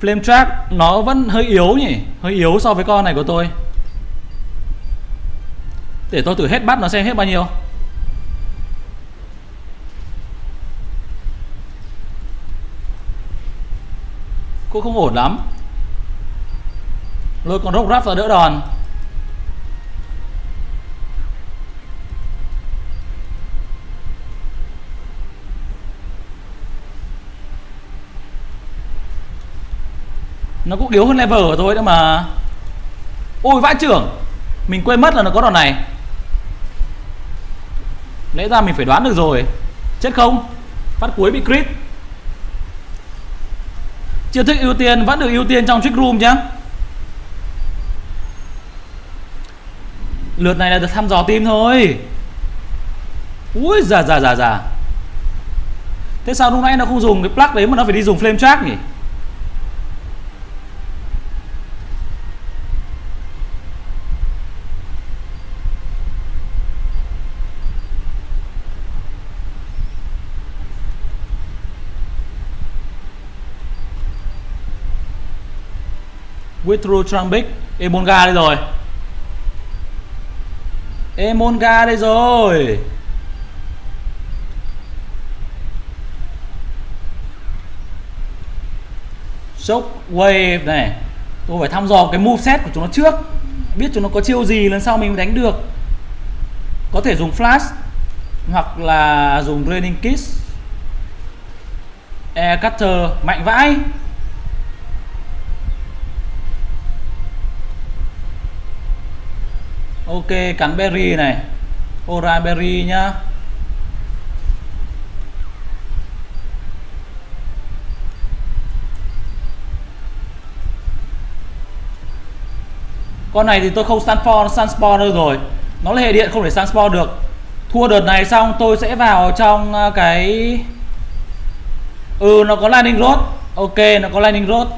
Flame track nó vẫn hơi yếu nhỉ? Hơi yếu so với con này của tôi. Để tôi thử hết bắt nó xem hết bao nhiêu. Cũng không ổn lắm. Lôi con rốc rắp ra đỡ đòn. Nó cũng yếu hơn level của tôi nữa mà. Ôi vãi trưởng. Mình quên mất là nó có đòn này lẽ ra mình phải đoán được rồi. Chết không? Phát cuối bị crit. Chiêu thức ưu tiên, vẫn được ưu tiên trong trick room nhá lượt này là được thăm dò tim thôi. Ui già già già già. Thế sao lúc nãy nó không dùng cái plug đấy mà nó phải đi dùng flame track nhỉ? Withdraw Trumbic Emonga đây rồi. Emonga đây rồi. Shockwave này. Tôi phải thăm dò cái moveset của chúng nó trước. Biết chúng nó có chiêu gì lần sau mình mới đánh được. Có thể dùng flash Hoặc là dùng raining Kiss. Air Cutter Mạnh vãi. Ok, cắn berry này. Ora berry nhá. Con này thì tôi không sunspore sunspore đâu rồi. Nó là hệ điện không thể sunspore được. Thua đợt này xong, tôi sẽ vào trong à, cái ừ nó có lightning rod. Ok, nó có lightning rod.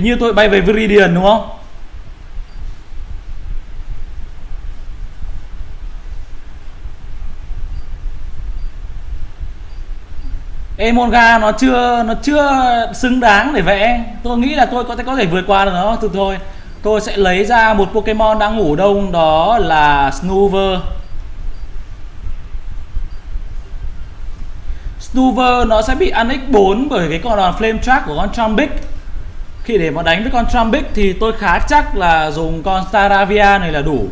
Hình như tôi bay về Viridian, đúng không? Emonga nó chưa nó chưa xứng đáng để vẽ. Tôi nghĩ là tôi có thể có thể vượt qua được nó từ thôi. Tôi sẽ lấy ra một Pokemon đang ngủ đông, đó là Snoover. Snoover nó sẽ bị ăn x4 bởi cái con đòn flame track của con Trumbic khi để mà đánh với con Trumpic thì tôi khá chắc là dùng con Staravia này là đủ.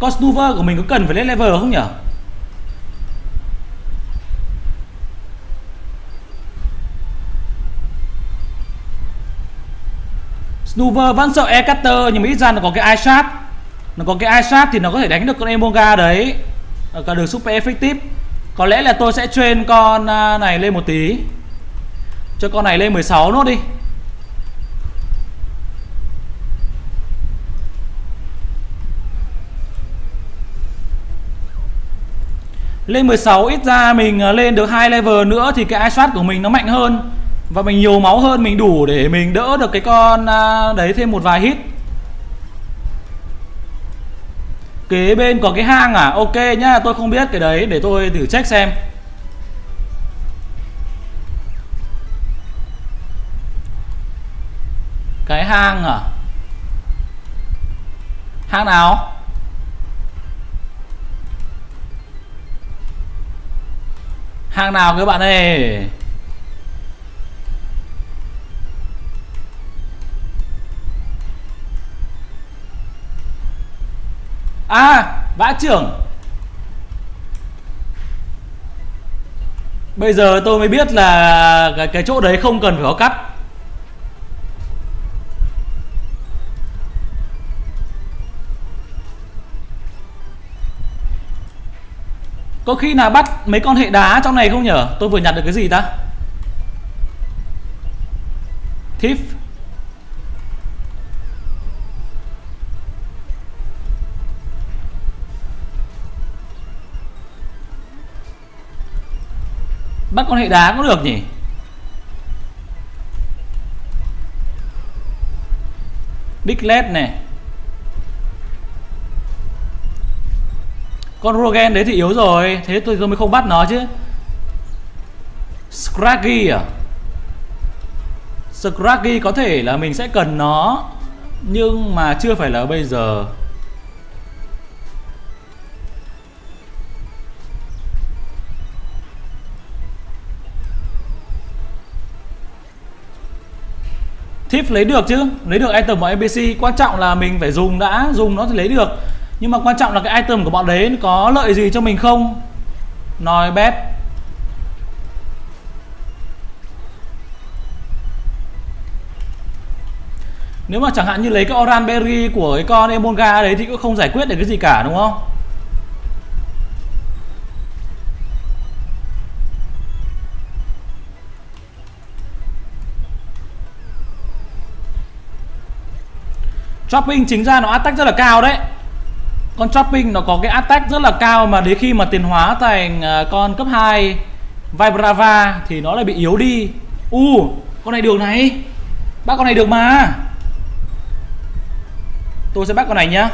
Con Snuver của mình có cần phải lên level không nhỉ? Snuver vẫn sợ E-Cutter nhưng mà ít ra nó có cái eyeshot Nó có cái eyeshot thì nó có thể đánh được con Emonga đấy. Ở cả đường super effective. Có lẽ là tôi sẽ train con à, này lên một tí. Cho con này lên 16 nốt đi. Lên 16 ít ra mình à, lên được hai level nữa thì cái eyeshot của mình nó mạnh hơn. Và mình nhiều máu hơn, mình đủ để mình đỡ được cái con à, đấy thêm một vài hit. Kế bên có cái hang à? Ok nhá, tôi không biết cái đấy, để tôi thử check xem. Cái hang à? Hang nào? Hang nào các bạn ơi? À vã trưởng. Bây giờ tôi mới biết là cái, cái chỗ đấy không cần phải có cắt. Có khi nào bắt mấy con hệ đá trong này không nhở? Tôi vừa nhặt được cái gì ta? Thief bắt con hệ đá cũng được nhỉ? Dicklet này. Con Rogen đấy thì yếu rồi Thế tôi, tôi mới không bắt nó chứ. Scraggy à? Scraggy có thể là mình sẽ cần nó Nhưng mà chưa phải là bây giờ. Lấy được chứ? Lấy được item của NPC Quan trọng là mình phải dùng đã, Dùng nó thì lấy được. Nhưng mà quan trọng là cái item của bọn đấy Có lợi gì cho mình không? Nói bét Nếu mà chẳng hạn như lấy cái Oran Berry của cái con Emonga đấy Thì cũng không giải quyết được cái gì cả, đúng không? Chopping chính ra nó attack rất là cao đấy. Con Chopping nó có cái attack rất là cao Mà đến khi mà tiền hóa thành ờ, con cấp 2 Vibrava Thì nó lại bị yếu đi. U uh, con này được này. Bắt con này được mà. Tôi sẽ bắt con này nhá.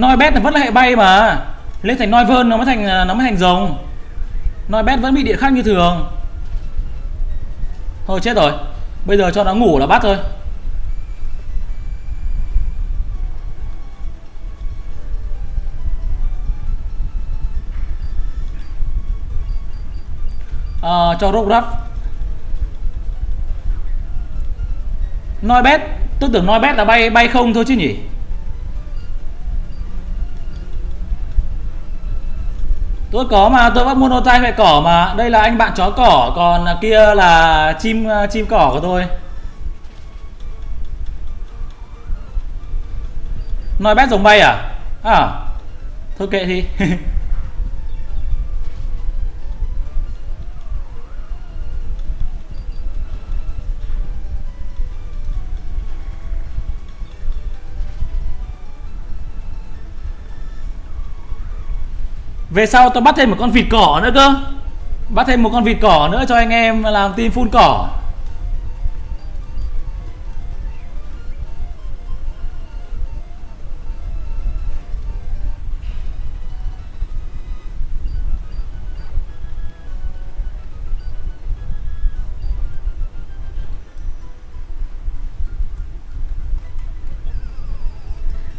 Noibet là vẫn là hệ bay mà. Lên thành noi vơn nó mới thành ờ, nó mới thành rồng. Nói bét vẫn bị địa khắc như thường. Thôi chết rồi. Bây giờ cho nó ngủ là bắt thôi. À, Cho rốc rắp. Nói bét Tôi tưởng nói bét là bay bay không thôi chứ nhỉ? Tôi có mà, tôi bắt monotype mẹ cỏ mà. Đây là anh bạn chó cỏ, còn kia là chim chim cỏ của tôi. Nói bét giống bay à? À thôi kệ thì về sau tao bắt thêm một con vịt cỏ nữa cơ bắt thêm một con vịt cỏ nữa cho anh em làm team phun cỏ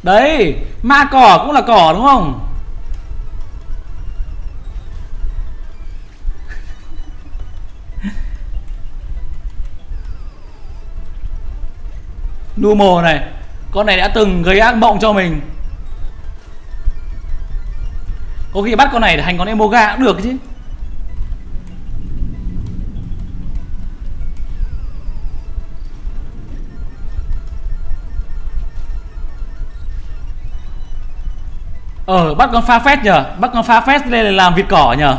Đấy, ma cỏ cũng là cỏ đúng không? Numo này, Con này đã từng gây ác mộng cho mình. Có khi bắt con này để thành con Emoga cũng được chứ. Ờ bắt con pha phét nhờ, Bắt con pha phét lên làm vịt cỏ nhờ.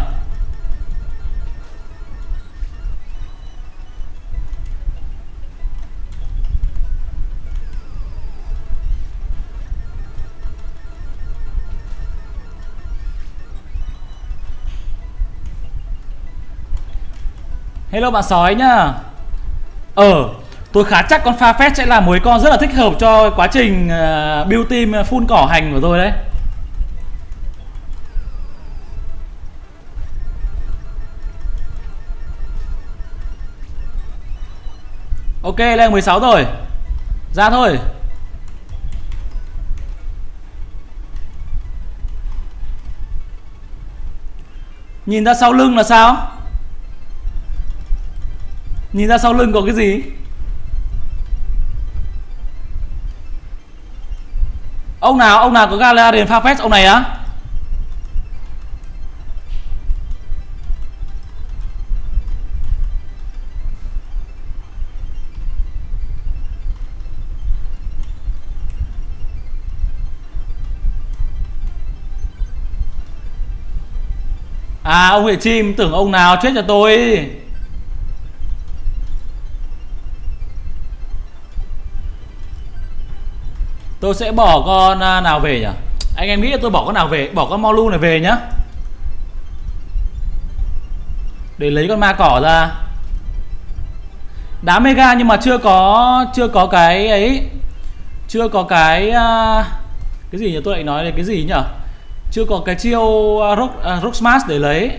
Hello bạn sói nhá. Ờ Tôi khá chắc con pha phét sẽ là mối con rất là thích hợp cho quá trình uh, build team ờ, full cỏ hành của tôi đấy. Ok lên 16 rồi. Ra thôi. Nhìn ra sau lưng là sao? Nhìn ra sau lưng có cái gì? Ông nào Ông nào có Galarian Farfetch ông này á? À ông Huệ chim, tưởng ông nào chết cho tôi? Tôi sẽ bỏ con à, nào về nhỉ? Anh em nghĩ tôi bỏ con nào về? Bỏ con Molu này về nhá. Để lấy con ma cỏ ra. Đá mega nhưng mà chưa có Chưa có cái ấy. Chưa có cái à, Cái gì nhỉ? Tôi lại nói là cái gì nhỉ? Chưa có cái chiêu uh, rock, uh, rock smash để lấy.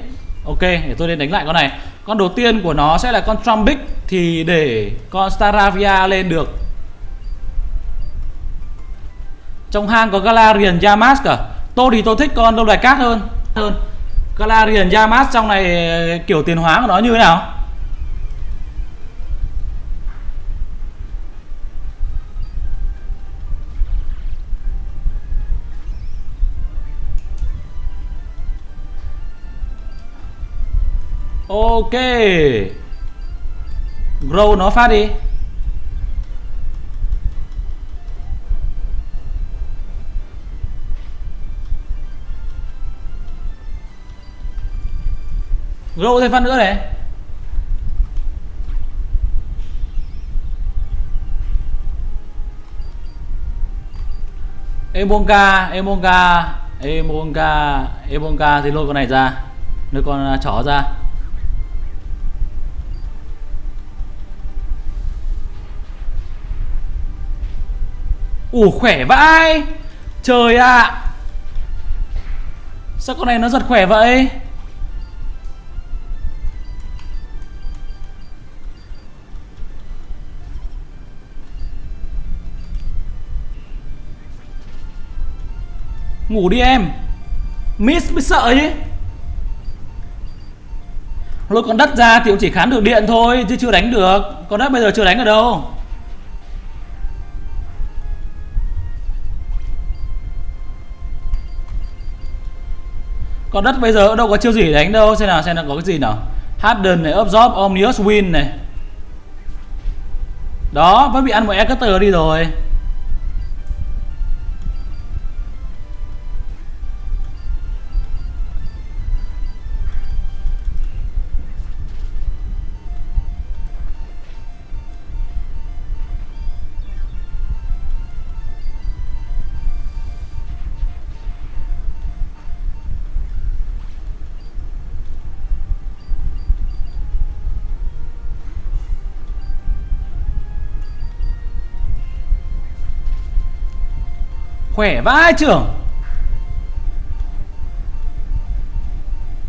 Ok để tôi lên đánh lại con này. Con đầu tiên của nó sẽ là con Trumbic thì để con Staravia lên được trong hang có Galarian Yamask cả. Tôi thì tôi thích con lâu đài cát hơn. Hơn. Galarian Yamask trong này ờ, kiểu tiền hóa của nó như thế nào? Ok. Grow nó phát đi. Grow thêm phát nữa này. Emonga Emonga Emonga Emonga thì lôi con này ra. Lôi con à, chó ra. Ủa, khỏe vãi. Trời ạ. À. Sao con này nó giật khỏe vậy? Ngủ đi em. Miss mới sợ chứ Lôi con đất ra thì cũng chỉ khán được điện thôi Chứ chưa đánh được. Con đất bây giờ chưa đánh ở đâu? Con đất bây giờ đâu có chiêu gì đánh đâu Xem nào xem nào có cái gì nào. Harden này, Absorb, Omnius Win này. Đó, vẫn bị ăn một Exeter đi rồi. Khỏe vãi trưởng.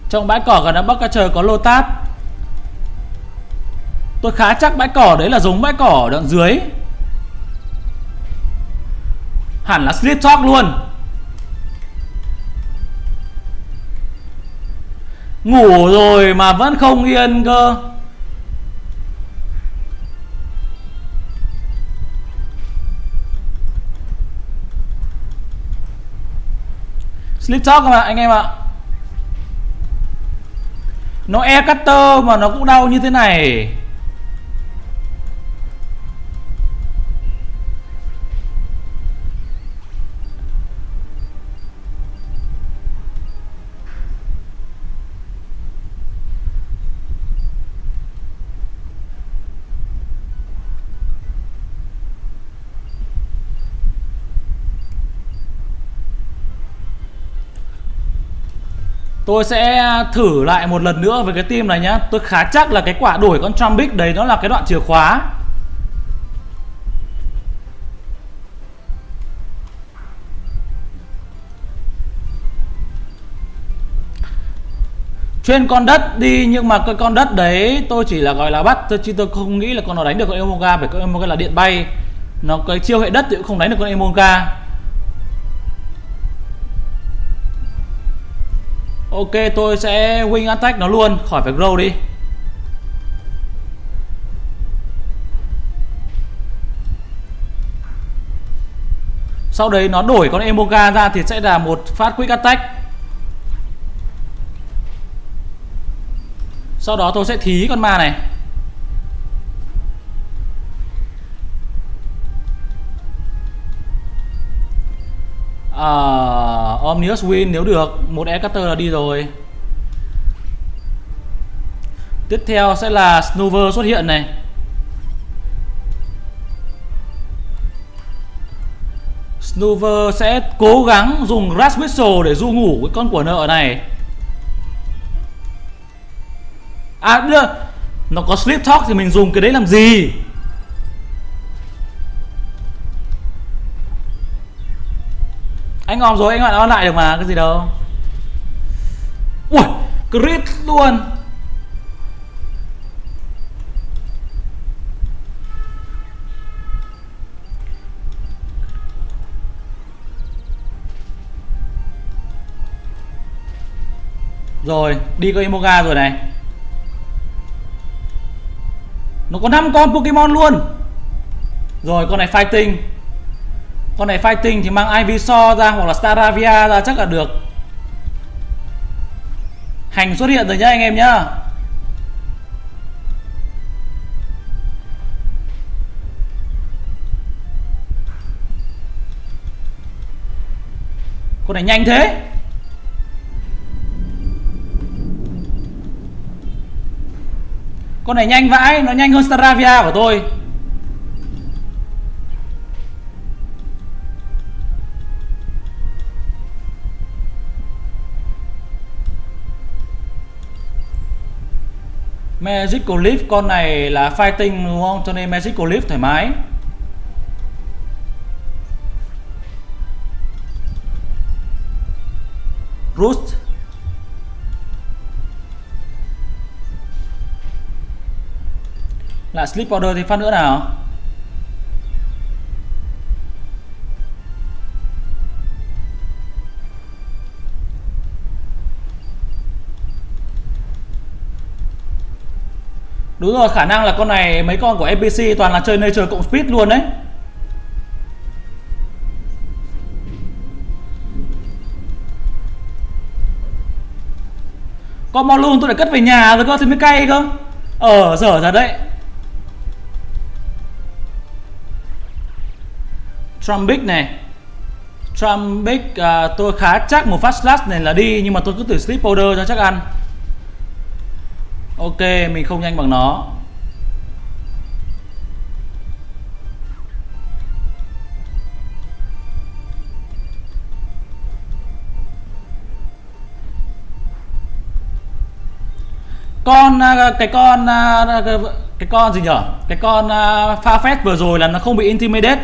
Trong bãi cỏ gần đó Bắc Ca Trời có lô táp. Tôi khá chắc bãi cỏ đấy là giống bãi cỏ đoạn dưới. Hẳn là slip Talk luôn. Ngủ rồi mà vẫn không yên cơ. Slip Talk các bạn anh em ạ? Nó e cutter mà nó cũng đau như thế này. Tôi sẽ à, thử lại một lần nữa với cái team này nhá. Tôi khá chắc là cái quả đổi con Trumpic đấy nó là cái đoạn chìa khóa. Chuyên con đất đi, nhưng mà cái con đất đấy tôi chỉ là gọi là bắt, tôi chứ tôi không nghĩ là con nó đánh được con Emoga bởi con Emoga là điện bay. Nó cái chiêu hệ đất thì cũng không đánh được con Emoga Ok, tôi sẽ wing attack nó luôn. Khỏi phải grow đi. Sau đấy nó đổi con Emoga ra Thì sẽ là một phát quick attack. Sau đó tôi sẽ thí con ma này. Uh, Omnius Win nếu được. Một Ecutter là đi rồi. Tiếp theo sẽ là Snover xuất hiện này. Snover sẽ cố gắng dùng Grass Whistle để du ngủ cái con của nợ này. À đưa. Nó có Sleep Talk thì mình dùng cái đấy làm gì? Anh ngon rồi anh lại on lại được mà cái gì đâu. Ui crit luôn. Rồi, đi có Imoga rồi này. Nó có 5 con Pokemon luôn. Rồi, con này fighting con này fighting thì mang Ivysaur ra hoặc là Staravia ra chắc là được. Hành xuất hiện rồi nhá anh em nhá. Con này nhanh thế. Con này nhanh vãi, nó nhanh hơn Staravia của tôi. Magical Leaf, con này là fighting đúng không? Cho nên Magical Leaf thoải mái. Rust Lại Sleep Powder thì phát nữa nào Đúng rồi khả năng là con này mấy con của NPC toàn là chơi nature cộng speed luôn đấy. Con mau luôn tôi để cất về nhà rồi cơ thì mới cay cơ. Ờ dở ra đấy. Trumbic này. Trumbic uh, tôi khá chắc một fast slash này là đi Nhưng mà tôi cứ thử sleep powder cho chắc ăn ok mình không nhanh bằng nó. Con à, cái con à, cái con gì nhở? Cái con uh, pha phép vừa rồi là nó không bị intimidate.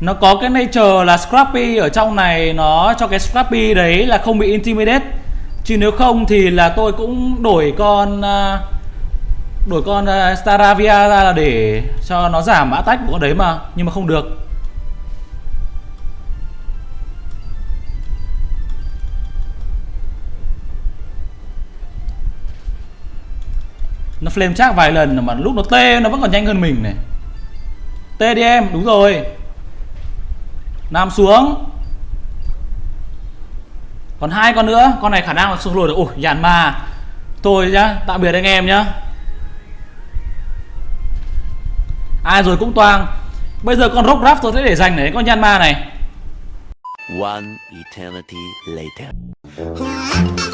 Nó có cái nature là scrappy ở trong này nó cho cái scrappy đấy là không bị intimidate chứ nếu không thì là tôi cũng đổi con à, đổi con à, Staravia ra là để cho nó giảm mã tách của con đấy mà, nhưng mà không được. Nó flame chắc vài lần mà lúc nó tê, nó vẫn còn nhanh hơn mình này. Tê đi em, đúng rồi. Nam xuống còn hai con nữa con này khả năng là xuống lùi được ủi dàn ma. Thôi nhá tạm biệt anh em nhá. Ai rồi cũng toang. Bây giờ con rock raft tôi sẽ để dành để con Yanma này. One eternity later.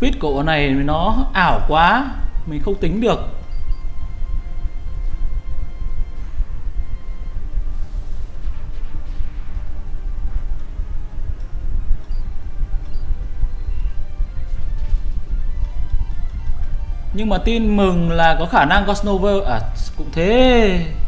Speed của bọn này nó ảo quá, mình không tính được. Nhưng mà tin mừng là có khả năng có à cũng thế.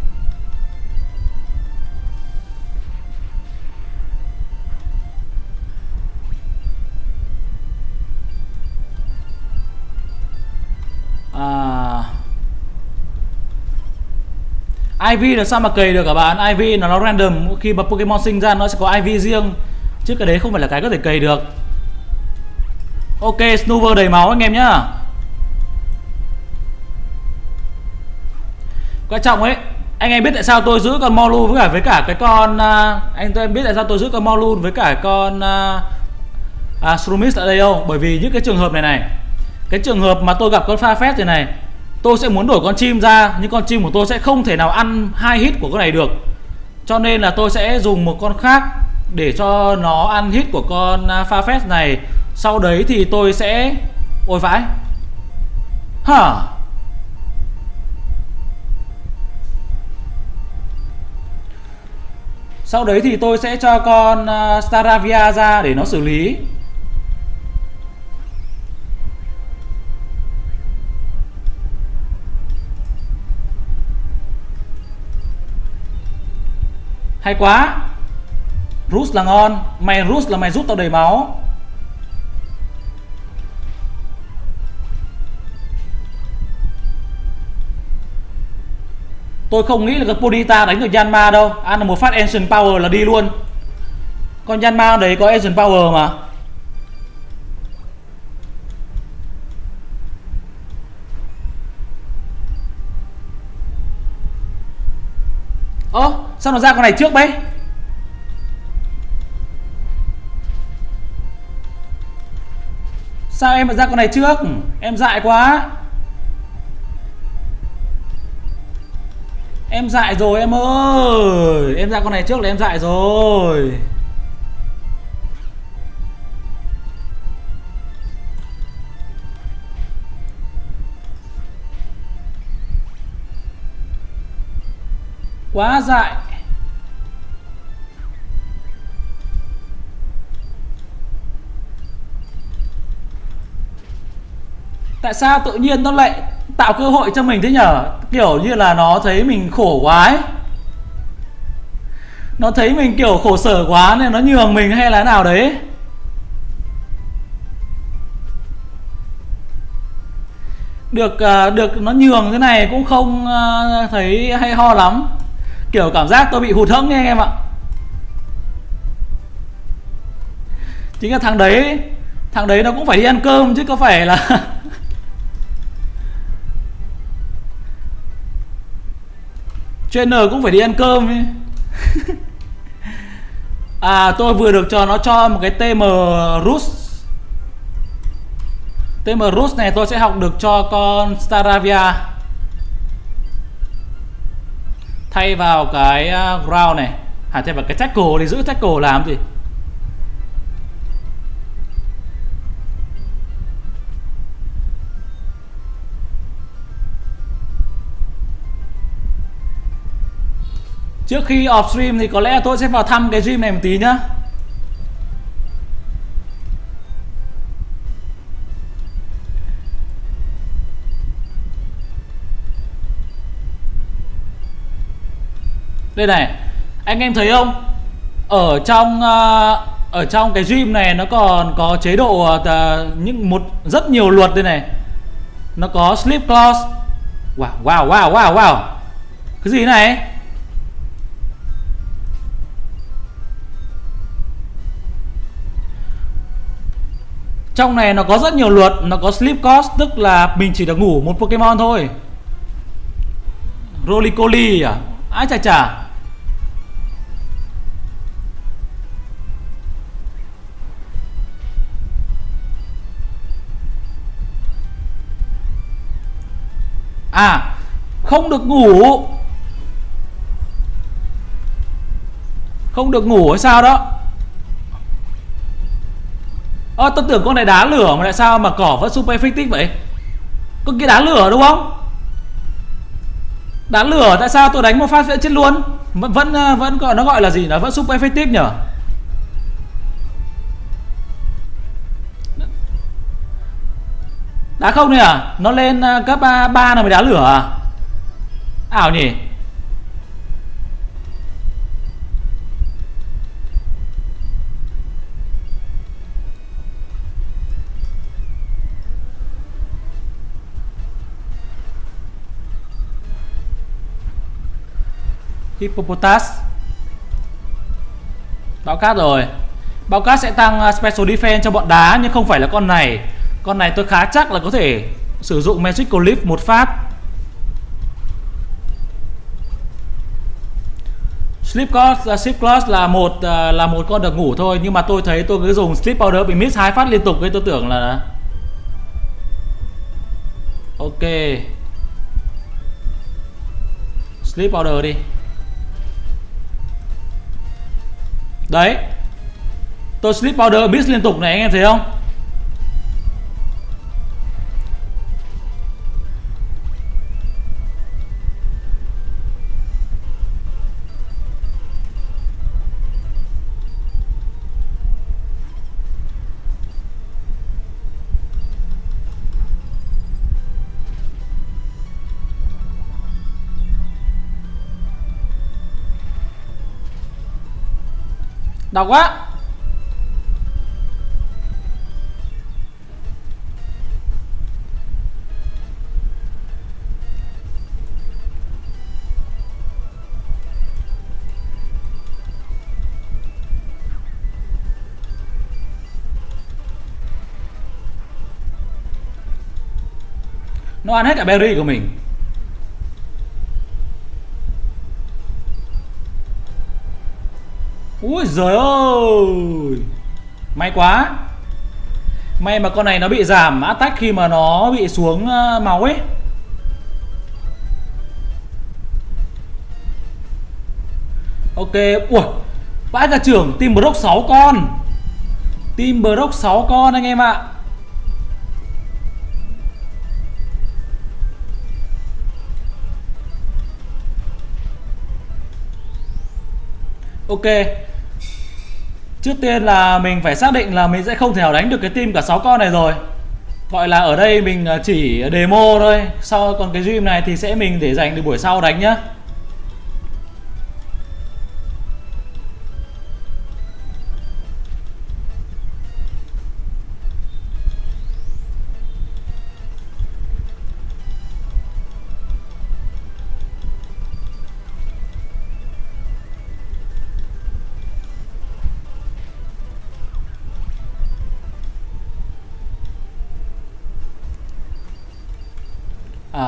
IV là sao mà cày được cả bạn IV là nó random khi mà Pokemon sinh ra nó sẽ có IV riêng. Chứ cái đấy không phải là cái có thể cày được. Ok Snover đầy máu anh em nhá. Quan trọng ấy anh em biết tại sao tôi giữ con Molu với cả với cả cái con uh, anh tôi em biết tại sao tôi giữ con Molu với cả con uh, uh, Shroomis ở đây không? Bởi vì những cái trường hợp này này cái trường hợp mà tôi gặp con pha phép thế này tôi sẽ muốn đổi con chim ra, nhưng con chim của tôi sẽ không thể nào ăn hai hit của con này được. Cho nên là tôi sẽ dùng một con khác để cho nó ăn hit của con à, pha phép này. Sau đấy thì tôi sẽ, ôi vãi. Hả? Huh. Sau đấy thì tôi sẽ cho con à, Staravia ra để nó xử lý. Hay quá. Rus là ngon, Mày Rus là mày rút tao đầy máu. Tôi không nghĩ là cái Ponyta đánh được Yanma đâu. Ăn là một phát Ancient Power là đi luôn. Con Yanma đấy có Ancient Power mà. Ơ sao nó ra con này trước đấy Sao em lại ra con này trước? Em dại quá. Em dại rồi em ơi. Em ra con này trước là em dại rồi. Quá dại. Tại sao tự nhiên nó lại tạo cơ hội cho mình thế nhở? Kiểu như là nó thấy mình khổ quá ấy. Nó thấy mình kiểu khổ sở quá nên nó nhường mình hay là nào đấy? Được à, được nó nhường thế này cũng không à, thấy hay ho lắm. Kiểu cảm giác tôi bị hụt hẫng nha anh em ạ. Chính là thằng đấy thằng đấy nó cũng phải đi ăn cơm chứ có phải là trainer cũng phải đi ăn cơm ấy. à tôi vừa được cho nó cho một cái tm rus. Tm rus này tôi sẽ học được cho con staravia. Thay vào cái uh, ground này. À thay vào cái tackle thì giữ tackle làm gì Trước khi off stream thì có lẽ tôi sẽ vào thăm cái gym này một tí nhá. Đây này, Anh em thấy không? Ở trong ờ, Ở trong cái gym này nó còn có chế độ ờ, những một, rất nhiều luật đây này. Nó có sleep clause. Wow wow wow wow wow. Cái gì này? Trong này nó có rất nhiều luật, Nó có sleep cost, Tức là mình chỉ được ngủ một Pokemon thôi. Rolicoli à? Ai chà chà À Không được ngủ. Không được ngủ hay sao đó? Ơ tôi tưởng con này đá lửa mà tại sao mà cỏ vẫn super effective vậy? Con kia đá lửa đúng không? Đá lửa, tại sao tôi đánh một phát sẽ chết luôn? Vẫn vẫn ờ, vẫn gọi, nó gọi là gì nó vẫn super effective nhở Đá không này à? Nó lên ờ, cấp ờ, 3 là mới đá lửa à? Ảo nhỉ? Hippopotas. Bão cát rồi. Bão cát sẽ tăng uh, Special Defense cho bọn đá Nhưng không phải là con này. Con này tôi khá chắc là có thể Sử dụng Magical Leaf một phát. Sleep Cloth, uh, Sleep Cloth là một uh, là một con được ngủ thôi nhưng mà tôi thấy tôi cứ dùng Sleep Powder bị miss hai phát liên tục nên tôi tưởng là Ok. Sleep Powder đi. Đấy. Tôi slip powder bis liên tục này anh em thấy không? Đau quá. Nó ăn hết cả berry của mình. Ui giời ơi! May quá. May mà con này nó bị giảm attack khi mà nó bị xuống ờ, máu ấy. Ok, Ui Vãi cả trưởng, Team Brock 6 con. Team Brock 6 con anh em ạ. Ok Trước tiên là mình phải xác định là mình sẽ không thể nào đánh được cái team cả 6 con này rồi. Gọi là ở đây mình à, chỉ demo thôi. Sau còn cái gym này thì sẽ mình để dành được buổi sau đánh nhá. À,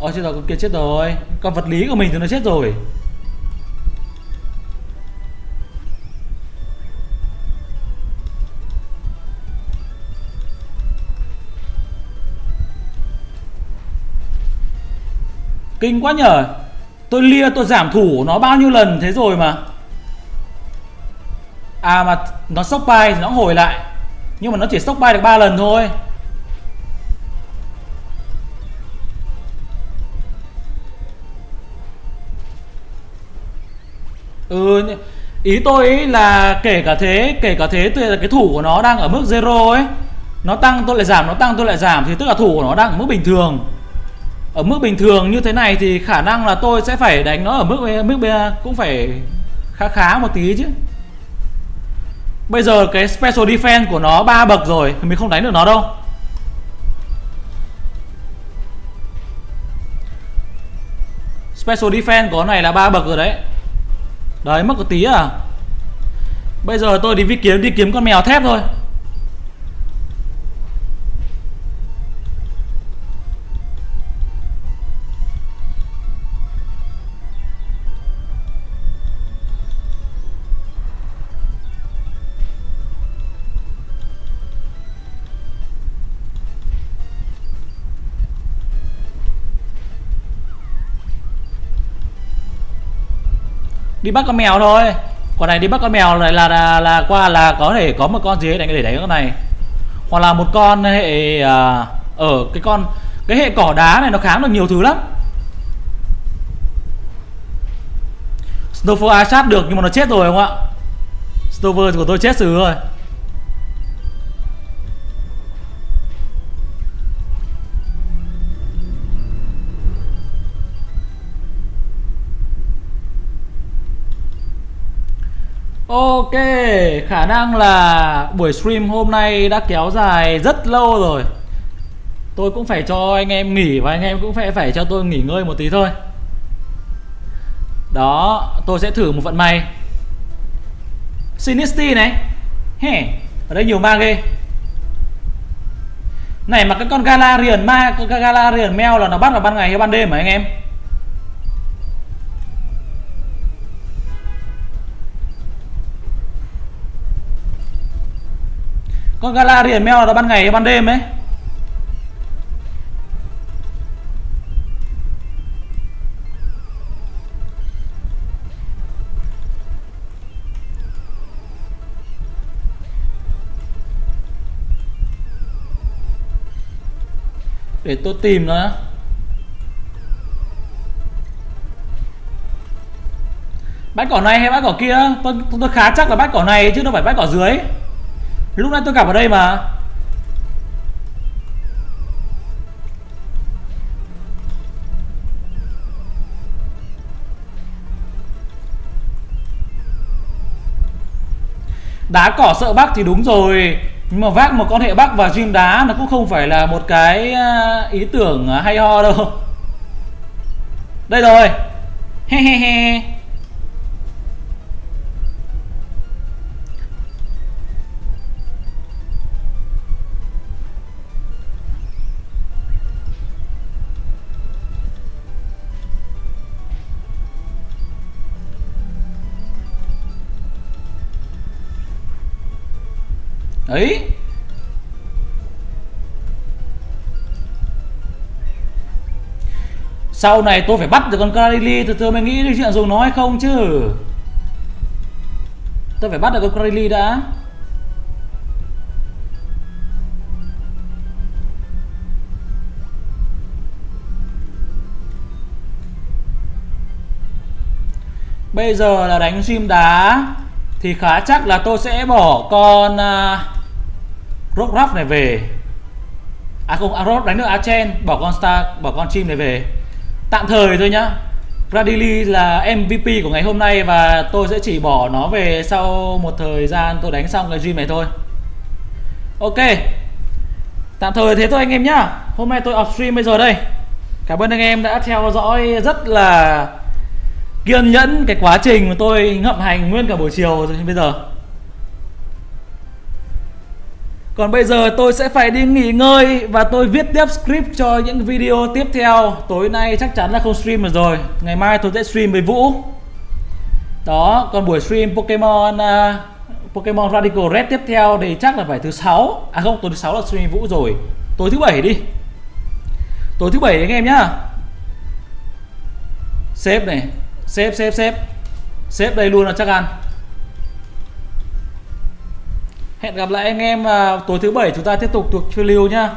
ôi, chết rồi, con kia chết rồi. Con vật lý của mình thì nó chết rồi. Kinh quá nhở Tôi lia, tôi giảm thủ nó bao nhiêu lần thế rồi mà. À mà nó sốc bay thì nó hồi lại. Nhưng mà nó chỉ sốc bay được 3 lần thôi. Ừ ý tôi ý là kể cả thế, kể cả thế tôi là cái thủ của nó đang ở mức zero ấy, nó tăng, tôi lại giảm, nó tăng, tôi lại giảm, thì tức là thủ của nó đang ở mức bình thường. Ở mức bình thường như thế này thì khả năng là tôi sẽ phải đánh nó ở mức mức cũng phải khá khá một tí chứ. Bây giờ cái special defense của nó ba bậc rồi thì mình không đánh được nó đâu. Special defense của này là ba bậc rồi đấy đấy, mất một tí à? Bây giờ tôi đi kiếm đi kiếm con mèo thép thôi. Đi bắt con mèo thôi. Còn này đi bắt con mèo lại là, là là qua là có thể có một con gì đánh để đánh con này. Hoặc là một con hệ à, ở cái con cái hệ cỏ đá này nó kháng được nhiều thứ lắm. Snowfall sát được nhưng mà nó chết rồi không ạ? Stover của tôi chết xử rồi. Ok, khả năng là buổi stream hôm nay đã kéo dài rất lâu rồi. Tôi cũng phải cho anh em nghỉ và anh em cũng phải phải cho tôi nghỉ ngơi một tí thôi. Đó, tôi sẽ thử một vận may. Sinisty này. Hè, ở đây nhiều ma ghê. Này mà cái con Galarian ma, con Galarian mèo là nó bắt vào ban ngày hay ban đêm hả anh em? Con gala thì mèo là ban ngày hay ban đêm ấy. Để tôi tìm nó. Bát cỏ này hay bát cỏ kia? Tôi, tôi khá chắc là bát cỏ này chứ đâu phải bát cỏ dưới. Lúc nãy tôi gặp ở đây mà. Đá cỏ sợ bác thì đúng rồi, Nhưng mà vác một con hệ bắc và gym đá Nó cũng không phải là một cái à, ý tưởng à, hay ho đâu. Đây rồi. He he he. Ấy sau này tôi phải bắt được con Kareli từ từ mới nghĩ đến chuyện dùng nó hay không chứ? Tôi phải bắt được con Kareli đã. Bây giờ là đánh sim đá Thì khá chắc là tôi sẽ bỏ con uh, Rock Ruff này về. À không, à, Rock đánh được Achen Bỏ con Star, bỏ con chim này về. Tạm thời thôi nhá. Bradley là MVP của ngày hôm nay Và tôi sẽ chỉ bỏ nó về sau một thời gian tôi đánh xong cái gym này thôi. Ok. Tạm thời thế thôi anh em nhá. Hôm nay tôi off stream bây giờ đây. Cảm ơn anh em đã theo dõi rất là kiên nhẫn cái quá trình mà tôi ngậm hành nguyên cả buổi chiều rồi bây giờ còn bây giờ tôi sẽ phải đi nghỉ ngơi và tôi viết tiếp script cho những video tiếp theo. Tối nay chắc chắn là không stream được rồi. Ngày mai tôi sẽ stream với Vũ. Đó, còn buổi stream Pokemon uh, Pokemon Radical Red tiếp theo thì chắc là phải thứ sáu. À không, tối thứ sáu là stream Vũ rồi. Tối thứ bảy đi. Tối thứ bảy anh em nhá. Xếp này Xếp xếp xếp Xếp đây luôn là chắc ăn Hẹn gặp lại anh em vào tối thứ bảy chúng ta tiếp tục thuộc phiêu lưu nhá.